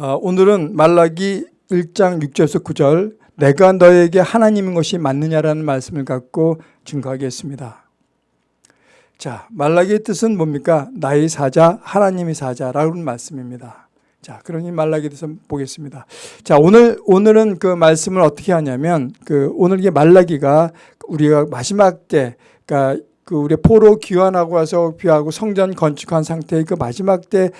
어, 오늘은 말라기 1장 6절에서 9절 내가 너에게 하나님인 것이 맞느냐라는 말씀을 갖고 증거하겠습니다. 자, 말라기의 뜻은 뭡니까? 나의 사자, 하나님의 사자라는 말씀입니다. 자, 그러니 말라기 뜻을 보겠습니다. 자, 오늘 오늘은 그 말씀을 어떻게 하냐면 그 오늘 이 말라기가 우리가 마지막 때 그러니까 그 우리 포로 귀환하고 와서 귀하고 성전 건축한 상태의 그 마지막 때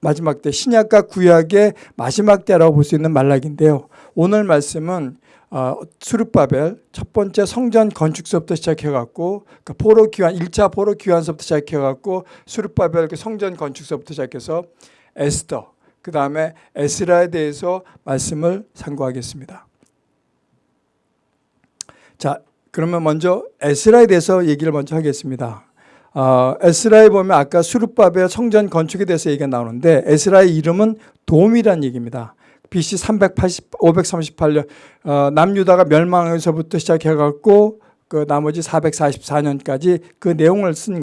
마지막 때 신약과 구약의 마지막 때라고 볼 수 있는 말락인데요. 오늘 말씀은 어, 수르바벨 첫 번째 성전 건축서부터 시작해갖고 그 포로 귀환 1차 포로 귀환서부터 시작해갖고 수르바벨 그 성전 건축서부터 시작해서 에스더 그 다음에 에스라에 대해서 말씀을 상고하겠습니다. 자 그러면 먼저 에스라에 대해서 얘기를 먼저 하겠습니다. 어, 에스라에 보면 아까 수르바벨 성전 건축에 대해서 얘기가 나오는데 에스라의 이름은 도움이란 얘기입니다. BC 380, 538년 어, 남유다가 멸망에서부터 시작해갖고 그 나머지 444년까지 그 내용을 쓴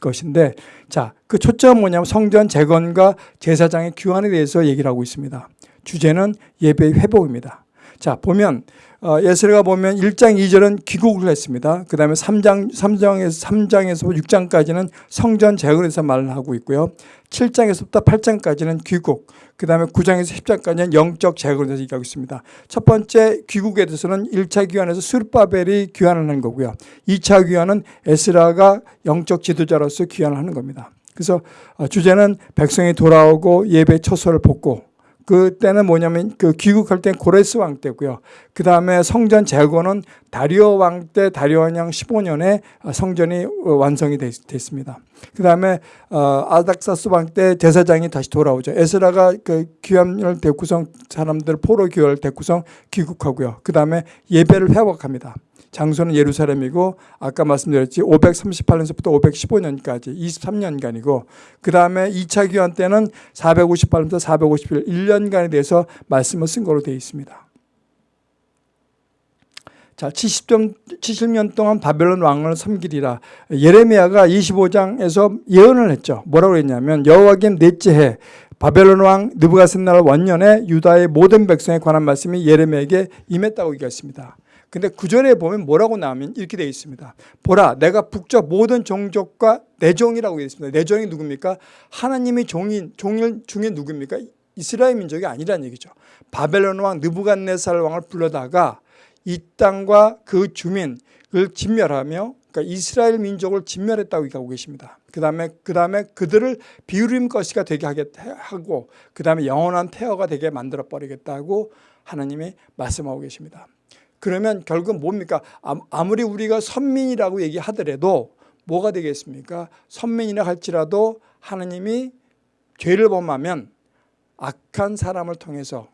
것인데 자, 그 초점은 뭐냐면 성전 재건과 제사장의 규환에 대해서 얘기를 하고 있습니다. 주제는 예배의 회복입니다. 자, 보면 어, 예스레가 보면 1장 2절은 귀국을 했습니다. 그 다음에 3장, 3장에서, 3장에서 6장까지는 성전 재건에서 말을 하고 있고요. 7장에서부터 8장까지는 귀국, 그 다음에 9장에서 10장까지는 영적 재건에 대해서 얘기하고 있습니다. 첫 번째 귀국에 대해서는 1차 귀환에서 수르바벨이 귀환을 하는 거고요. 2차 귀환은 에스라가 영적 지도자로서 귀환을 하는 겁니다. 그래서 어, 주제는 백성이 돌아오고 예배 처소를 복고 그때는 뭐냐면 그 귀국할 땐 고레스 왕 때고요. 그 다음에 성전 재건은 다리오 왕 때 다리오 왕 15년에 성전이 완성이 됐습니다. 그 다음에 어, 아닥사스 왕 때 제사장이 다시 돌아오죠. 에스라가 그 귀함을 대구성 사람들 포로 교회를 대구성 귀국하고요. 그 다음에 예배를 회복합니다. 장소는 예루살렘이고 아까 말씀드렸지 538년서부터 515년까지 23년간이고 그 다음에 2차 귀환 때는 458년부터 451 1년간에 대해서 말씀을 쓴 거로 되어 있습니다. 자, 70점, 70년 동안 바벨론 왕을 섬기리라. 예레미야가 25장에서 예언을 했죠. 뭐라고 했냐면 여호와김 넷째 해 바벨론 왕 느부갓셋날 원년에 유다의 모든 백성에 관한 말씀이 예레미야에게 임했다고 얘기했습니다. 근데 구절에 보면 뭐라고 나오면 이렇게 되어 있습니다. 보라 내가 북쪽 모든 종족과 내 종이라고 되어 있습니다. 내 종이 누굽니까? 하나님의 종인 종일 중에 누굽니까? 이스라엘 민족이 아니란 얘기죠. 바벨론 왕 느부갓네살 왕을 불러다가 이 땅과 그 주민을 진멸하며 그러니까 이스라엘 민족을 진멸했다고 얘기하고 계십니다. 그 다음에 그 다음에 그들을 비우림 것이가 되게 하고 그 다음에 영원한 폐허가 되게 만들어 버리겠다고 하나님이 말씀하고 계십니다. 그러면 결국 뭡니까? 아무리 우리가 선민이라고 얘기하더라도 뭐가 되겠습니까? 선민이라 할지라도 하나님이 죄를 범하면 악한 사람을 통해서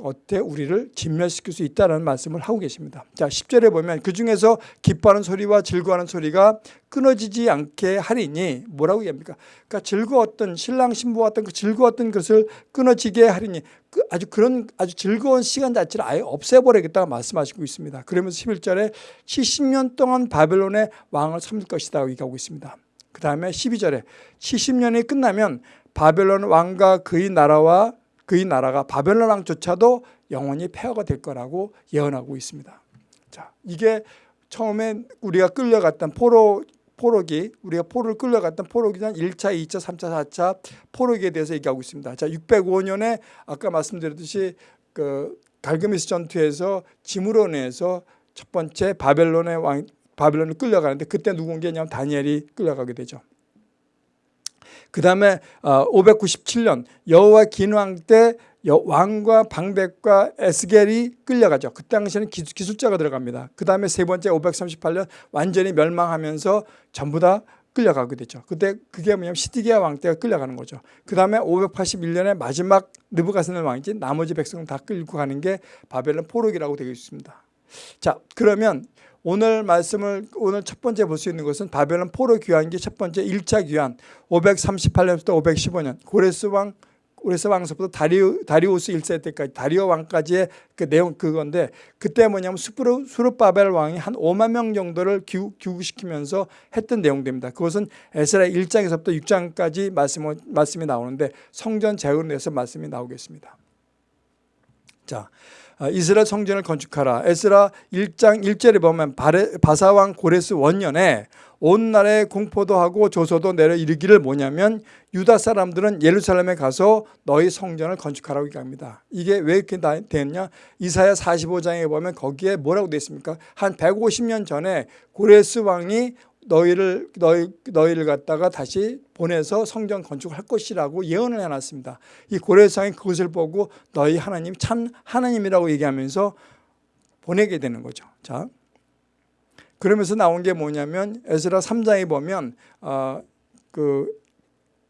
어때 우리를 진멸시킬 수 있다는 말씀을 하고 계십니다. 자, 10절에 보면 그 중에서 기뻐하는 소리와 즐거워하는 소리가 끊어지지 않게 하리니 뭐라고 얘기합니까? 그러니까 즐거웠던 신랑 신부와 어떤 그 즐거웠던 것을 끊어지게 하리니 그 아주 그런 아주 즐거운 시간 자체를 아예 없애버리겠다고 말씀하시고 있습니다. 그러면서 11절에 70년 동안 바벨론의 왕을 섬길 것이다 얘기하고 있습니다. 그 다음에 12절에 70년이 끝나면 바벨론 왕과 그의 나라와 그의 나라가 바벨론 왕조차도 영원히 폐허가 될 거라고 예언하고 있습니다. 자, 이게 처음에 우리가 끌려갔던 포로 포로기 우리가 포로를 끌려갔던 포로기는 1차, 2차, 3차, 4차 포로기에 대해서 얘기하고 있습니다. 자, 605년에 아까 말씀드렸듯이 그 갈그미스 전투에서 내서 첫 번째 바벨론의 왕 바벨론을 끌려가는데 그때 누군가냐면 다니엘이 끌려가게 되죠. 그 다음에 597년 어, 여호와 긴왕 때 왕과 방백과 에스겔이 끌려가죠. 그 당시에는 기술자가 들어갑니다. 그 다음에 세 번째 538년 완전히 멸망하면서 전부 다 끌려가게 되죠. 그때 그게 뭐냐면 시디기야 왕 때가 끌려가는 거죠. 그 다음에 581년에 마지막 느부갓네살 왕이지 나머지 백성은 다 끌고 가는 게 바벨론 포로기라고 되어 있습니다. 자 그러면 오늘 말씀을 오늘 첫 번째 볼 수 있는 것은 바벨론 포로 귀환기 첫 번째 1차 귀환 538년부터 515년 고레스 왕 고레스 왕서부터 다리우, 다리우스 1세 때까지 다리오 왕까지의 그 내용 그건데 그때 뭐냐면 수르, 수르바벨 왕이 한 5만 명 정도를 귀, 귀국시키면서 했던 내용들입니다. 그것은 에스라 1장에서부터 6장까지 말씀, 말씀이 나오는데 성전 재건에 대해서 말씀이 나오겠습니다. 자, 아, 이스라엘 성전을 건축하라. 에스라 1장 1절에 보면 바사왕 고레스 원년에 온 나라에 공포도 하고 조소도 내려 이르기를 뭐냐면 유다 사람들은 예루살렘에 가서 너희 성전을 건축하라고 얘기합니다. 이게 왜 이렇게 됐냐? 이사야 45장에 보면 거기에 뭐라고 되어 있습니까? 한 150년 전에 고레스 왕이 너희를 너희 너희를 갖다가 다시 보내서 성전 건축을 할 것이라고 예언을 해놨습니다. 이 고레상이 그것을 보고 너희 하나님 참 하나님이라고 얘기하면서 보내게 되는 거죠. 자, 그러면서 나온 게 뭐냐면 에스라 3장에 보면 어, 그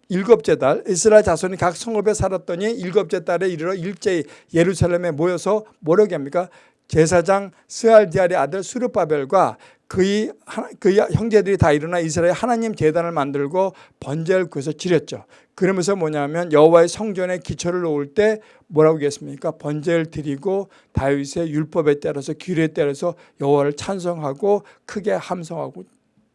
일곱째 달 이스라엘 자손이 각 성읍에 살았더니 일곱째 달에 이르러 일제히 예루살렘에 모여서 뭐라고 합니까? 제사장 스알디알의 아들 수르바벨과 그의, 그의 형제들이 다 일어나 이스라엘 하나님 재단을 만들고 번제를 그에서 지렸죠. 그러면서 뭐냐면 여호와의 성전에 기초를 놓을 때 뭐라고 하겠습니까? 번제를 드리고 다윗의 율법에 따라서 규례에 따라서 여호와를 찬송하고 크게 함성하고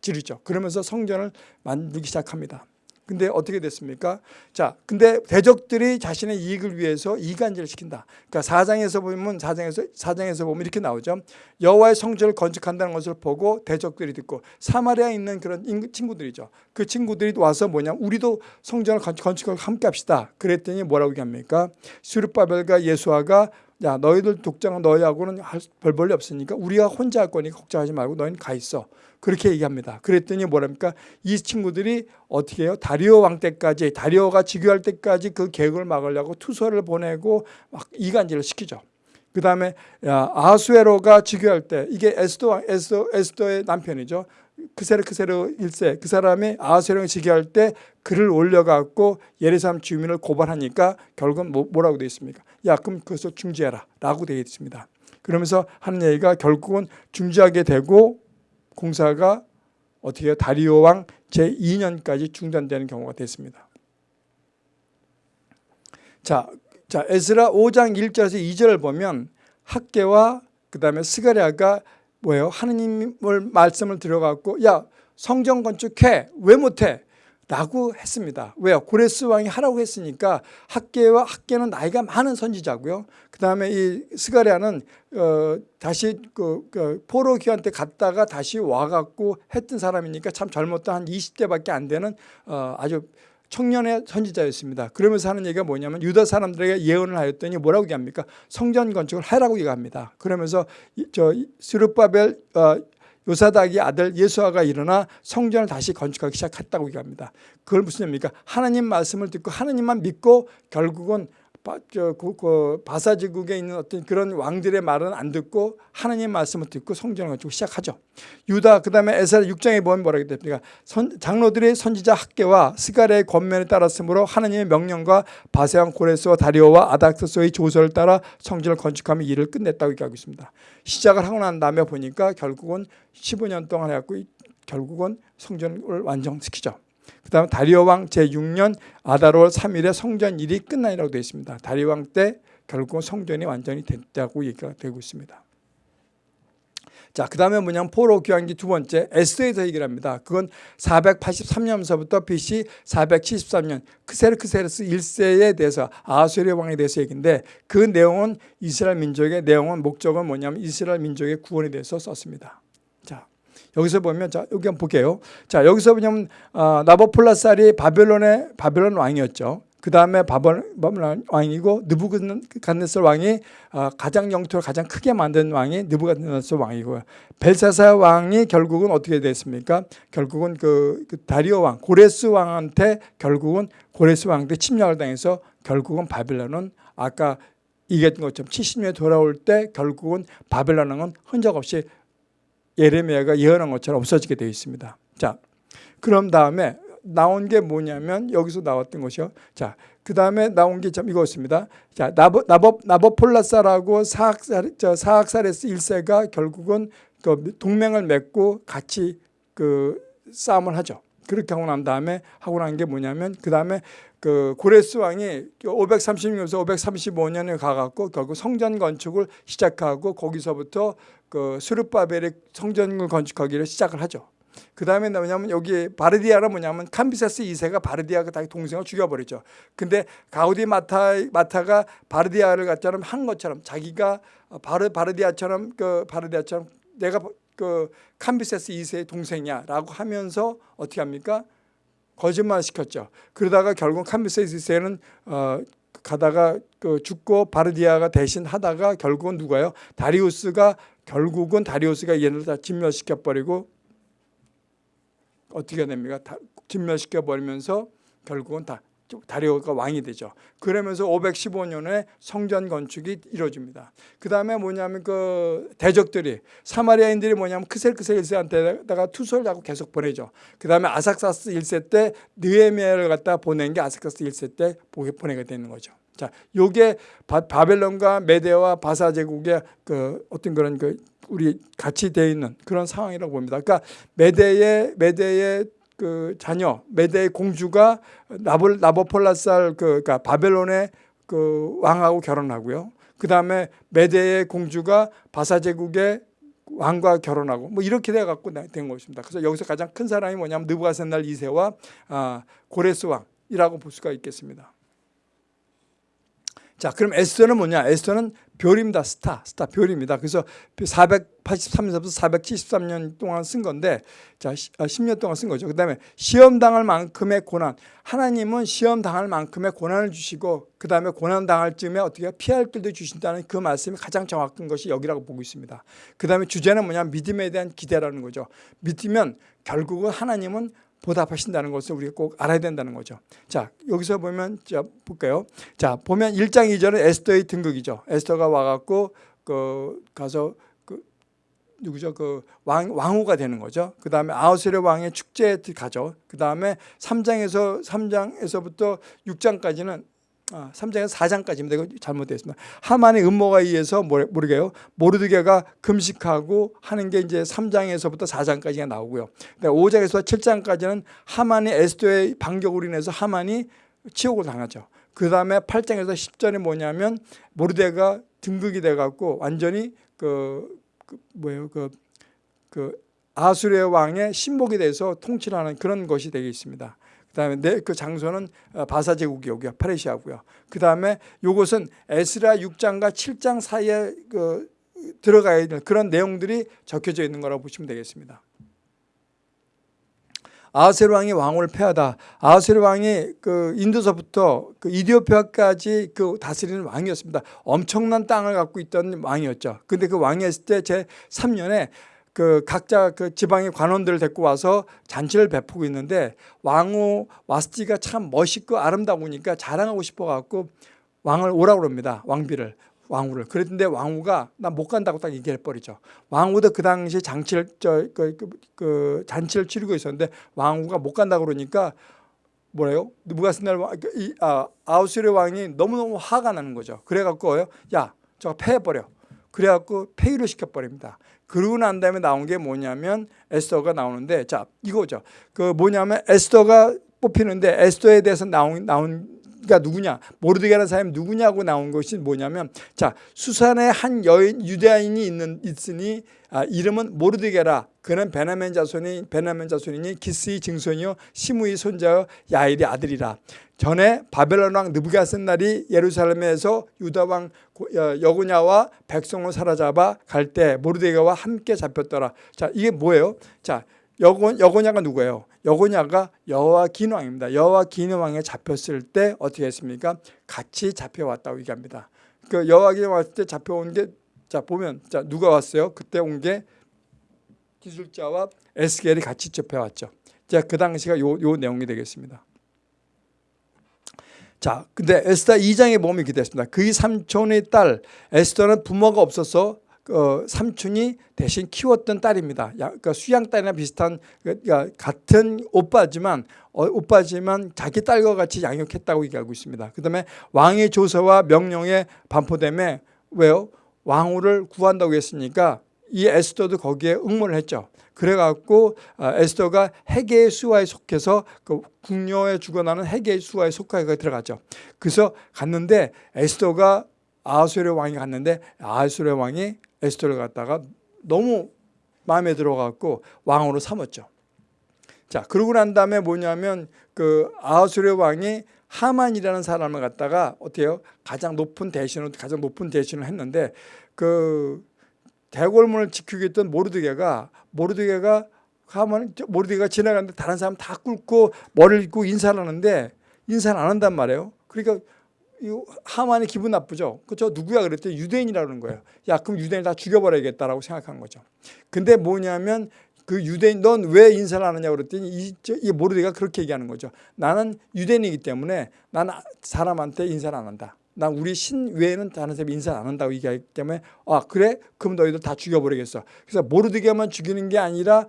지르죠. 그러면서 성전을 만들기 시작합니다. 근데 어떻게 됐습니까? 자, 근데 대적들이 자신의 이익을 위해서 이간질을 시킨다. 그러니까 사장에서 보면 사장에서 사장에서 보면 이렇게 나오죠. 여호와의 성전을 건축한다는 것을 보고 대적들이 듣고 사마리아에 있는 그런 친구들이죠. 그 친구들이 와서 뭐냐? 우리도 성전을 건축을 함께 합시다. 그랬더니 뭐라고 얘기합니까? 수르바벨과 예수아가 야 너희들 독장은 너희하고는 별 볼일 없으니까 우리가 혼자 할 거니까 걱정하지 말고 너희는 가 있어. 그렇게 얘기합니다. 그랬더니 뭐랍니까? 이 친구들이 어떻게 해요? 다리오 왕 때까지 다리오가 즉위할 때까지 그 계획을 막으려고 투서를 보내고 막 이간질을 시키죠. 그 다음에 아수에로가 즉위할 때 이게 에스도 왕 에스도 에스도의 남편이죠. 크세르 크세르 1세 그 사람이 아수에로가 즉위할 때 글을 올려갖고 예루살렘 주민을 고발하니까 결국은 뭐, 뭐라고 되어 있습니까? 야 그럼 그것을 중지해라 라고 되어 있습니다. 그러면서 하는 얘기가 결국은 중지하게 되고 공사가 어떻게 다리오 왕 제2년까지 중단되는 경우가 됐습니다. 자, 자 에스라 5장 1절에서 2절을 보면 학계와 그 다음에 스가랴가 뭐예요? 하느님을 말씀을 들어갖고 야 성전 건축해 왜 못해? 라고 했습니다. 왜요? 고레스 왕이 하라고 했으니까 학계와 학계는 나이가 많은 선지자고요. 그 다음에 이 스가랴는 어, 다시 그, 그 포로 때 갔다가 다시 와갖고 했던 사람이니까 참 젊었던 한 20대밖에 안 되는 어, 아주 청년의 선지자였습니다. 그러면서 하는 얘기가 뭐냐면 유다 사람들에게 예언을 하였더니 뭐라고 얘기합니까? 성전 건축을 하라고 얘기합니다. 그러면서 저 스루바벨 어, 요사닥이 아들 예수아가 일어나 성전을 다시 건축하기 시작했다고 얘기합니다. 그걸 무슨 의미입니까? 하나님 말씀을 듣고 하나님만 믿고 결국은 그, 그 바사지국에 있는 어떤 그런 왕들의 말은 안 듣고 하나님 말씀을 듣고 성전을 건축 시작하죠. 유다 그 다음에 에스라 6장에 보면 뭐라고 됩니까? 선, 장로들의 선지자 학계와 스가랴의 권면에 따랐으므로 하나님의 명령과 바세왕 고레스와 다리오와 아닥스소의 조서를 따라 성전을 건축하며 일을 끝냈다고 얘기하고 있습니다. 시작을 하고 난 다음에 보니까 결국은 15년 동안 해갖고 결국은 성전을 완성시키죠. 그 다음에 다리오 왕 제6년 아다롤 3일에 성전 일이 끝나니라고 되어 있습니다. 다리오 왕 때 결국 성전이 완전히 됐다고 얘기가 되고 있습니다. 자, 그 다음에 뭐냐면 포로 교환기 두 번째 에스더에서 얘기를 합니다. 그건 483년서부터 BC 473년 크세르크세르스 1세에 대해서 아수르 왕에 대해서 얘기인데 그 내용은 이스라엘 민족의 내용은 목적은 뭐냐면 이스라엘 민족의 구원에 대해서 썼습니다. 자, 여기서 보면 자 여기 한번 볼게요. 자 여기서 보면 어, 나보폴라살이 바벨론의 바벨론 왕이었죠. 그 다음에 바벨론 왕이고 느부갓네살 왕이 어, 가장 영토를 가장 크게 만든 왕이 느부갓네살 왕이고요. 벨사사 왕이 결국은 어떻게 됐습니까? 결국은 그, 그 다리오 왕 고레스 왕한테 결국은 고레스 왕한테 침략을 당해서 결국은 바벨론은 아까 얘기했던 것처럼 70년에 돌아올 때 결국은 바벨론 왕은 흔적 없이 예레미야가 예언한 것처럼 없어지게 되어 있습니다. 자, 그럼 다음에 나온 게 뭐냐면 여기서 나왔던 것이요. 자, 그 다음에 나온 게 참 이거였습니다. 자, 나보, 나보, 나보폴라사라고 사악살, 저 사악사레스 1세가 결국은 그 동맹을 맺고 같이 그 싸움을 하죠. 그렇게 하고 난 다음에 하고 난 게 뭐냐면 그 다음에 그 고레스 왕이 536년에서 535년에 가갖고 결국 성전 건축을 시작하고 거기서부터 그 수르바벨의 성전을 건축하기를 시작을 하죠. 그 다음에 뭐냐면 여기 바르디아는 뭐냐면 캄비세스 2세가 바르디아가 자기 동생을 죽여버리죠. 근데 가우디 마타, 마타가 바르디아를 갖자면 한 것처럼 자기가 바르, 바르디아처럼 그 바르디아처럼 내가 그 캄비세스 2세의 동생이야 라고 하면서 어떻게 합니까? 거짓말 시켰죠. 그러다가 결국 캄비세스 2세는 어, 가다가 그 죽고 바르디아가 대신 하다가 결국은 누가요? 다리우스가 결국은 다리우스가 얘를 다 진멸시켜 버리고 어떻게 됩니까? 다 진멸시켜 버리면서 결국은 다 다리오가 왕이 되죠. 그러면서 515년에 성전 건축이 이루어집니다. 그 다음에 뭐냐면 그 대적들이 사마리아인들이 뭐냐면 크셀크셀 1세한테다가 투서를 하고 계속 보내죠. 그 다음에 아삭사스 1세 때 느에미아를 갖다 보낸 게 아삭사스 1세 때 보내게 되는 거죠. 자, 요게 바 벨론과 메데와 바사 제국의 그 어떤 그런 그 우리 같이 되어 있는 그런 상황이라고 봅니다. 그러니까 메데의 메데의 그 자녀 메데의 공주가 나볼 나보폴라살 그 그러니까 바벨론의 그 왕하고 결혼하고요. 그 다음에 메데의 공주가 바사 제국의 왕과 결혼하고 뭐 이렇게 돼 갖고 된 것입니다. 그래서 여기서 가장 큰 사람이 뭐냐면 느부갓셋날 2세와 아, 고레스 왕이라고 볼 수가 있겠습니다. 자, 그럼 에스더는 뭐냐? 에스더는 별입니다. 스타, 스타 별입니다. 그래서 483년부터 473년 동안 쓴 건데, 자, 10년 아, 동안 쓴 거죠. 그 다음에 시험 당할 만큼의 고난. 하나님은 시험 당할 만큼의 고난을 주시고, 그 다음에 고난 당할 쯤에 어떻게 피할 길도 주신다는 그 말씀이 가장 정확한 것이 여기라고 보고 있습니다. 그 다음에 주제는 뭐냐? 믿음에 대한 기대라는 거죠. 믿으면 결국은 하나님은 보답하신다는 것을 우리가 꼭 알아야 된다는 거죠. 자, 여기서 보면 자, 볼까요? 자, 보면 1장 2절은 에스더의 등극이죠. 에스더가 와 갖고 그 가서 그 누구죠? 그 왕, 왕후가 되는 거죠. 그 다음에 아우스레 왕의 축제에 가죠. 그 다음에 3장에서 3장에서부터 6장까지는 아, 3장에서 4장까지입니다. 이거 잘못됐습니다. 하만의 음모가 의해서 모르게요. 모르드게가 금식하고 하는 게 이제 3장에서부터 4장까지가 나오고요. 5장에서 7장까지는 하만이 에스도의 반격으로 인해서 하만이 치욕을 당하죠. 그 다음에 8장에서 10절이 뭐냐면 모르데가 등극이 돼갖고 완전히 그, 그 뭐예요 그, 그 아수르 왕의 신복이 돼서 통치하는 그런 것이 되겠습니다. 그다음에 내그 장소는 어, 바사 제국이고요. 파레시아고요. 그다음에 요것은 에스라 6장과 7장 사이에 그 들어가야 되는 그런 내용들이 적혀져 있는 거라고 보시면 되겠습니다. 아하세르 왕이 왕을 패하다. 아하세르 왕이 그 인도서부터 그 이디오피아까지 그 다스리는 왕이었습니다. 엄청난 땅을 갖고 있던 왕이었죠. 근데 그 왕이었을 때 제 3년에 그 각자 그 지방의 관원들을 데리고 와서 잔치를 베푸고 있는데 왕후 와스티가 참 멋있고 아름다우니까 자랑하고 싶어 갖고 왕을 오라고 그럽니다. 왕비를 왕후를. 그랬는데 왕후가 나 못 간다고 딱 얘기해 버리죠. 왕후도 그 당시 장치를 저, 그, 그, 그 잔치를 치르고 있었는데 왕후가 못 간다고 그러니까 뭐래요? 누가스날 아, 아우스르 왕이 너무너무 화가 나는 거죠. 그래 갖고요. 야, 저거 패해 버려. 그래 갖고 폐위를 시켜 버립니다. 그러고 난 다음에 나온 게 뭐냐면 에스더가 나오는데 자 이거죠. 그 뭐냐면 에스더가 뽑히는데 에스더에 대해서 나온 나온 가 누구냐? 모르드게라는 사람이 누구냐고 나온 것이 뭐냐면 자 수산에 한 여인 유대인이 있는 있으니 아, 이름은 모르드게라. 그는 베나멘 자손이 베나멘 자손이니 기스의 증손이요 시므의 손자여 야일의 아들이라 전에 바벨론 왕 느부갓셋날이 예루살렘에서 유다 왕 여고냐와 백성을 사로잡아 갈 때 모르드게와 함께 잡혔더라. 자 이게 뭐예요? 자 여고 여고냐가 누구예요? 여고냐가 여호와 긴 왕입니다. 여호와 긴 왕에 잡혔을 때 어떻게 했습니까? 같이 잡혀왔다고 얘기합니다. 그 여호와 긴 왔을 때 잡혀온 게 자 보면 자 누가 왔어요? 그때 온 게 기술자와 에스겔이 같이 잡혀왔죠. 자 그 당시가 요, 요 내용이 되겠습니다. 자, 근데 에스더 2장에 보면 이렇게 됐습니다. 그의 삼촌의 딸 에스더는 부모가 없어서 어, 삼촌이 대신 키웠던 딸입니다. 야, 그러니까 수양 딸이나 비슷한 그러니까 같은 오빠지만 어, 오빠지만 자기 딸과 같이 양육했다고 얘기하고 있습니다. 그다음에 왕의 조서와 명령에 반포됨에 왜요? 왕후를 구한다고 했으니까 이 에스더도 거기에 응모를 했죠. 그래갖고 아, 에스더가 해계의 수하에 속해서 그 궁녀에 죽어나는 해계의 수하에 속하게 들어갔죠. 그래서 갔는데 에스더가 아하수의 왕이 갔는데 아하수의 왕이 에스더를 갖다가 너무 마음에 들어갖고 왕으로 삼았죠. 자 그러고 난 다음에 뭐냐면 그 아하수의 왕이 하만이라는 사람을 갖다가 어때요? 가장 높은 대신을 가장 높은 대신을 했는데 그 대궐문을 지키고 있던 모르드게가 모르드게가 하면 모르드게가 지나가는데 다른 사람 다 꿇고 머리를 잇고 인사를 하는데 인사를 안 한단 말이에요. 그러니까 이 하만이 기분 나쁘죠. 그저 누구야 그랬더니 유대인이라는 거예요. 야 그럼 유대인 다 죽여버려야겠다라고 생각한 거죠. 근데 뭐냐면 그 유대인 넌 왜 인사를 안 하냐고 그랬더니 이, 이 모르드가 그렇게 얘기하는 거죠. 나는 유대인이기 때문에 나는 사람한테 인사를 안 한다. 난 우리 신 외에는 다른 사람이 인사 안 한다고 얘기하기 때문에 아 그래? 그럼 너희들 다 죽여버리겠어. 그래서 모르드게만 죽이는 게 아니라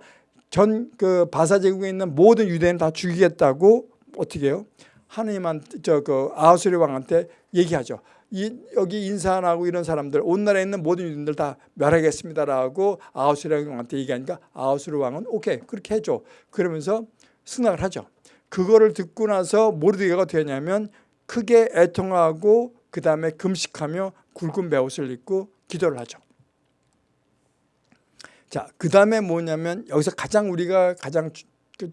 전 그 바사 제국에 있는 모든 유대인 다 죽이겠다고 어떻게 해요? 하느님한테 저그 아하수리 왕한테 얘기하죠. 이 여기 인사 안 하고 이런 사람들 온 나라에 있는 모든 유대인들 다 멸하겠습니다라고 아하수리 왕한테 얘기하니까 아하수리 왕은 오케이 그렇게 해줘. 그러면서 승낙을 하죠. 그거를 듣고 나서 모르드게가 하냐면 크게 애통하고 그 다음에 금식하며 굵은 베옷을 입고 기도를 하죠. 자, 그 다음에 뭐냐면 여기서 가장 우리가 가장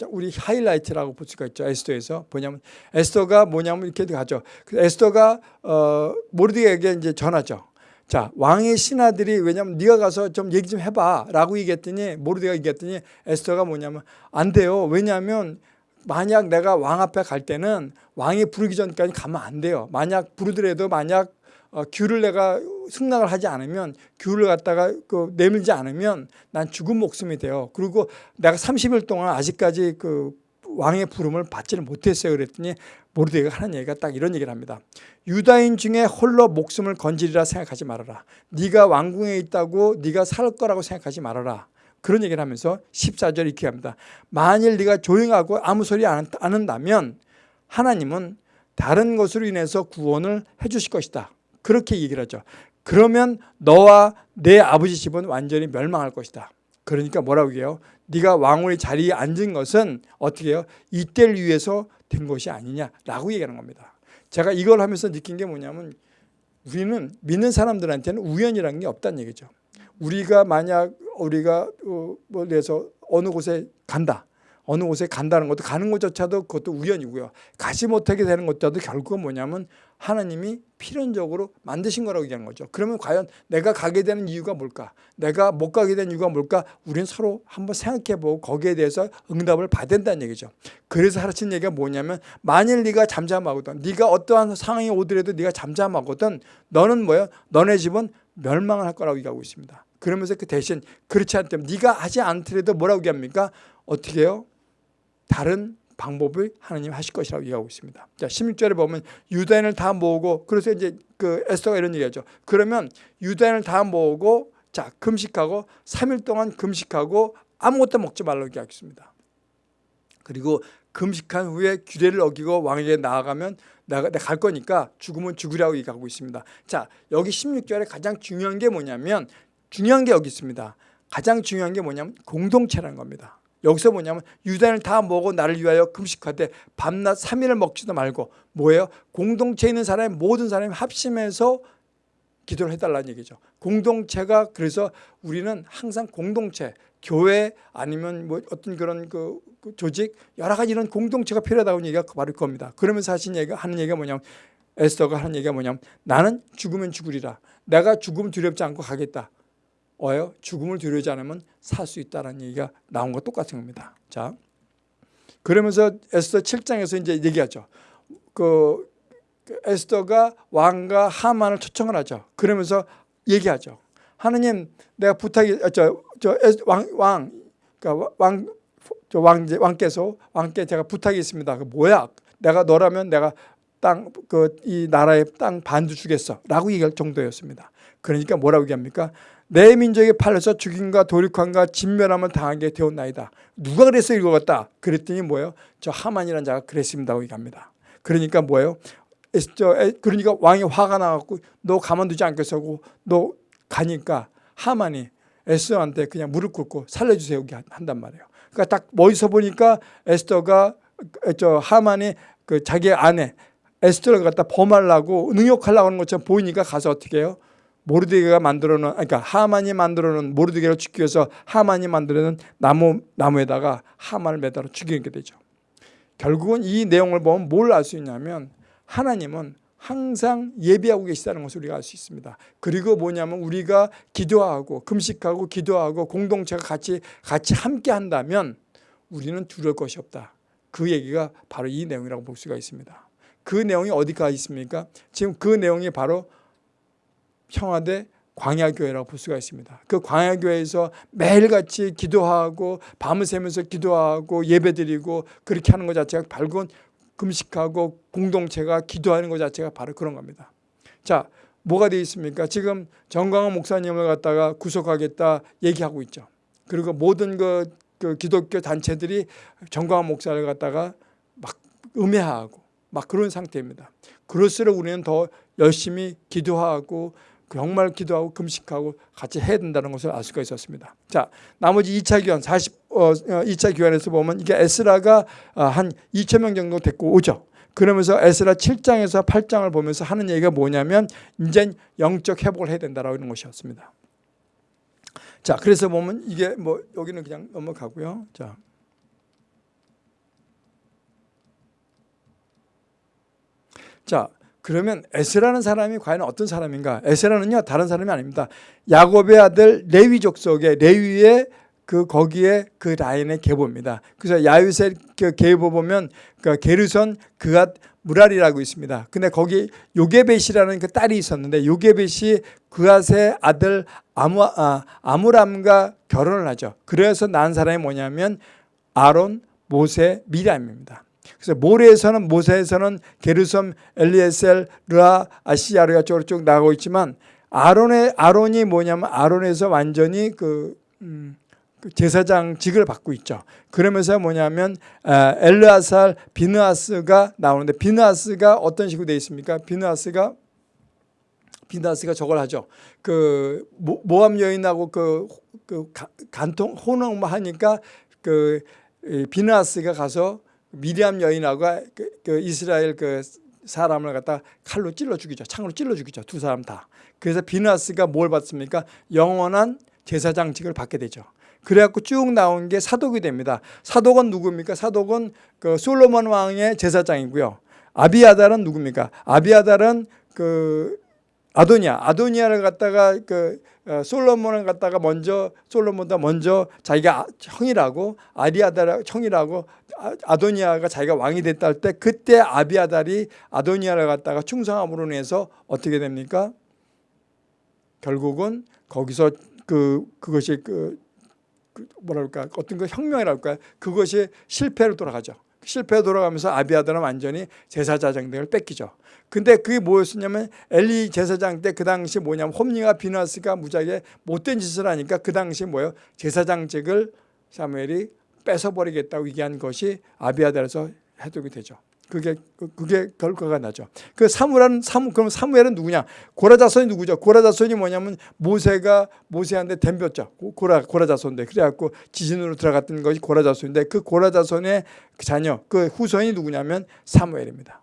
우리 하이라이트라고 볼 수가 있죠. 에스더에서 뭐냐면 에스더가 뭐냐면 이렇게 가죠. 에스더가 어, 모르드게에게 이제 전하죠. 자 왕의 신하들이 왜냐면 네가 가서 좀 얘기 좀 해봐라고 얘기했더니 모르드가 얘기했더니 에스더가 뭐냐면 안 돼요. 왜냐하면 만약 내가 왕 앞에 갈 때는 왕이 부르기 전까지 가면 안 돼요. 만약 부르더라도 만약 어, 귤을 내가 승낙을 하지 않으면 귤을 갖다가 그 내밀지 않으면 난 죽은 목숨이 돼요. 그리고 내가 30일 동안 아직까지 그 왕의 부름을 받지를 못했어요. 그랬더니 모르드가 하는 얘기가 딱 이런 얘기를 합니다. 유다인 중에 홀로 목숨을 건지리라 생각하지 말아라. 네가 왕궁에 있다고 네가 살 거라고 생각하지 말아라. 그런 얘기를 하면서 14절 이렇게 합니다. 만일 네가 조용하고 아무 소리 안 한다면 하나님은 다른 것으로 인해서 구원을 해 주실 것이다. 그렇게 얘기를 하죠. 그러면 너와 내 아버지 집은 완전히 멸망할 것이다. 그러니까 뭐라고 해요? 네가 왕후의 자리에 앉은 것은 어떻게 해요? 이때를 위해서 된 것이 아니냐라고 얘기하는 겁니다. 제가 이걸 하면서 느낀 게 뭐냐면 우리는 믿는 사람들한테는 우연이라는 게 없다는 얘기죠. 우리가 만약 우리가 어, 뭐 내서 어느 곳에 간다. 어느 곳에 간다는 것도 가는 것조차도 그것도 우연이고요. 가지 못하게 되는 것조차도 결국은 뭐냐면 하나님이 필연적으로 만드신 거라고 얘기하는 거죠. 그러면 과연 내가 가게 되는 이유가 뭘까? 내가 못 가게 된 이유가 뭘까? 우리는 서로 한번 생각해보고 거기에 대해서 응답을 받아야 된다는 얘기죠. 그래서 하라친 얘기가 뭐냐면 만일 네가 잠잠하거든 네가 어떠한 상황이 오더라도 네가 잠잠하거든 너는 뭐야? 너네 집은 멸망을 할 거라고 얘기하고 있습니다. 그러면서 그 대신 그렇지 않다면 네가 하지 않더라도 뭐라고 얘기합니까? 어떻게 해요? 다른 방법을 하나님 하실 것이라고 얘기하고 있습니다. 자, 16절에 보면 유다인을 다 모으고 그래서 이제 그 에스더가 이런 얘기하죠. 그러면 유다인을 다 모으고 자, 금식하고 3일 동안 금식하고 아무것도 먹지 말라고 얘기하겠습니다. 그리고 금식한 후에 규례를 어기고 왕에게 나아가면 내가 갈 거니까 죽으면 죽으라고 얘기하고 있습니다. 자, 여기 16절에 가장 중요한 게 뭐냐면 중요한 게 여기 있습니다. 가장 중요한 게 뭐냐면 공동체라는 겁니다. 여기서 뭐냐면 유다인을 다 먹어 나를 위하여 금식하되 밤낮 3일을 먹지도 말고 뭐예요? 공동체에 있는 사람이 모든 사람이 합심해서 기도를 해달라는 얘기죠. 공동체가 그래서 우리는 항상 공동체, 교회 아니면 뭐 어떤 그런 그, 그 조직 여러 가지 이런 공동체가 필요하다고 얘기가 바로 겁니다. 그러면서 하신 얘기가 하는 얘기가 뭐냐면 에스더가 하는 얘기가 뭐냐면 나는 죽으면 죽으리라. 내가 죽음 두렵지 않고 가겠다. 어요? 죽음을 두려워하지 않으면 살 수 있다는 얘기가 나온 것 똑같은 겁니다. 자, 그러면서 에스더 7장에서 이제 얘기하죠. 그, 그 에스더가 왕과 하만을 초청을 하죠. 그러면서 얘기하죠. 하느님, 내가 부탁이 아, 저저왕 왕, 그러니까 왕, 저 왕제 왕께서 왕께 제가 부탁이 있습니다. 그 뭐야? 내가 너라면 내가 땅 그 이 나라의 땅 반도 주겠어라고 얘기할 정도였습니다. 그러니까 뭐라고 얘기합니까? 내 민족의 팔려서 죽임과 도륙함과 진멸함을 당하게 되었나이다. 누가 그래서 읽어갔다? 그랬더니 뭐예요? 저 하만이라는 자가 그랬습니다고 얘기합니다. 그러니까 뭐예요? 저 그러니까 왕이 화가 나갖고 너 가만두지 않겠어고 너 가니까 하만이 에스더한테 그냥 무릎 꿇고 살려주세요 한단 말이에요. 그러니까 딱 멋있어 보니까 에스더가 저 하만이 그 자기 아내 에스더를 갖다 범하려고 능욕하려고 하는 것처럼 보이니까 가서 어떻게 해요? 모르드게가 만들어 놓은 그러니까 하만이 만들어 놓은 모르드게를 죽기 위해서 하만이 만들어 놓은 나무 나무에다가 하만을 매달아 죽이게 되죠. 결국은 이 내용을 보면 뭘 알 수 있냐면 하나님은 항상 예비하고 계시다는 것을 우리가 알 수 있습니다. 그리고 뭐냐면 우리가 기도하고 금식하고 기도하고 공동체가 같이 같이 함께 한다면 우리는 두려울 것이 없다. 그 얘기가 바로 이 내용이라고 볼 수가 있습니다. 그 내용이 어디가 있습니까? 지금 그 내용이 바로 평화대 광야교회라고 볼 수가 있습니다. 그 광야교회에서 매일같이 기도하고 밤을 새면서 기도하고 예배드리고 그렇게 하는 것 자체가 밝은 금식하고 공동체가 기도하는 것 자체가 바로 그런 겁니다. 자, 뭐가 되어 있습니까? 지금 정광훈 목사님을 갖다가 구속하겠다 얘기하고 있죠. 그리고 모든 그, 그 기독교 단체들이 정광훈 목사를 갖다가 막 음해하고 막 그런 상태입니다. 그럴수록 우리는 더 열심히 기도하고 정말 기도하고 금식하고 같이 해야 된다는 것을 알 수가 있었습니다. 자, 나머지 2차 교환 40 어, 2차 어, 교환에서 보면 이게 에스라가 어, 한 2천 명 정도 됐고 오죠. 그러면서 에스라 7장에서 8장을 보면서 하는 얘기가 뭐냐면 이제 영적 회복을 해야 된다라고 하는 것이었습니다. 자, 그래서 보면 이게 뭐 여기는 그냥 넘어가고요. 자. 자, 그러면 에스라는 사람이 과연 어떤 사람인가? 에스라는요 다른 사람이 아닙니다. 야곱의 아들 레위 족속의 레위의 그 거기에 그 라인의 계보입니다. 그래서 야유세 그 계보 보면 그 게르손 그앗 무랄이라고 있습니다. 근데 거기 요게벳이라는 그 딸이 있었는데 요게벳이 그앗의 아들 아무, 아, 아무람과 결혼을 하죠. 그래서 난 사람이 뭐냐면 아론, 모세, 미람입니다. 그래서 모레에서는 모세에서는 게르솜, 엘리에셀, 르아, 아시아르가 쪽으로 쭉 나가고 있지만 아론의 아론이 뭐냐면 아론에서 완전히 그, 음, 그 제사장직을 받고 있죠. 그러면서 뭐냐면 엘르아살, 비느아스가 나오는데 비느아스가 어떤 식으로 되어 있습니까? 비느아스가 비느아스가 저걸 하죠. 그 모함 여인하고 그, 그 간통 혼응 하니까 그 비느아스가 가서 미리암 여인하고 그, 그 이스라엘 그 사람을 갖다 칼로 찔러 죽이죠. 창으로 찔러 죽이죠. 두 사람 다. 그래서 비나스가 뭘 받습니까? 영원한 제사장직을 받게 되죠. 그래갖고 쭉 나온 게 사독이 됩니다. 사독은 누굽니까? 사독은 그 솔로몬 왕의 제사장이고요. 아비아달은 누굽니까? 아비아달은 그 아도니아, 아도니아를 갖다가 그 어, 솔로몬을 갖다가 먼저 솔로몬보다 먼저 자기가 형이라고 아리아달 형이라고 아, 아도니아가 자기가 왕이 됐다 할 때 그때 아비아달이 아도니아를 갖다가 충성함으로 인해서 어떻게 됩니까? 결국은 거기서 그 그것이 그, 그 뭐랄까 어떤 그 혁명이랄까 그것이 실패로 돌아가죠. 실패 돌아가면서 아비아달은 완전히 제사자장 등을 뺏기죠. 근데 그게 뭐였었냐면 엘리 제사장 때 그 당시 뭐냐면 홈리가 비나스가 무지하게 못된 짓을 하니까 그 당시 뭐예요? 제사장직을 사무엘이 뺏어버리겠다고 얘기한 것이 아비아달에서 해독이 되죠. 그게 그게 결과가 나죠. 그 사무엘은 사무 그럼 사무엘은 누구냐? 고라 자손이 누구죠? 고라 자손이 뭐냐면 모세가 모세한테 덤볐죠. 고라 고라 자손인데 그래갖고 지진으로 들어갔던 것이 고라 자손인데 그 고라 자손의 자녀 그 후손이 누구냐면 사무엘입니다.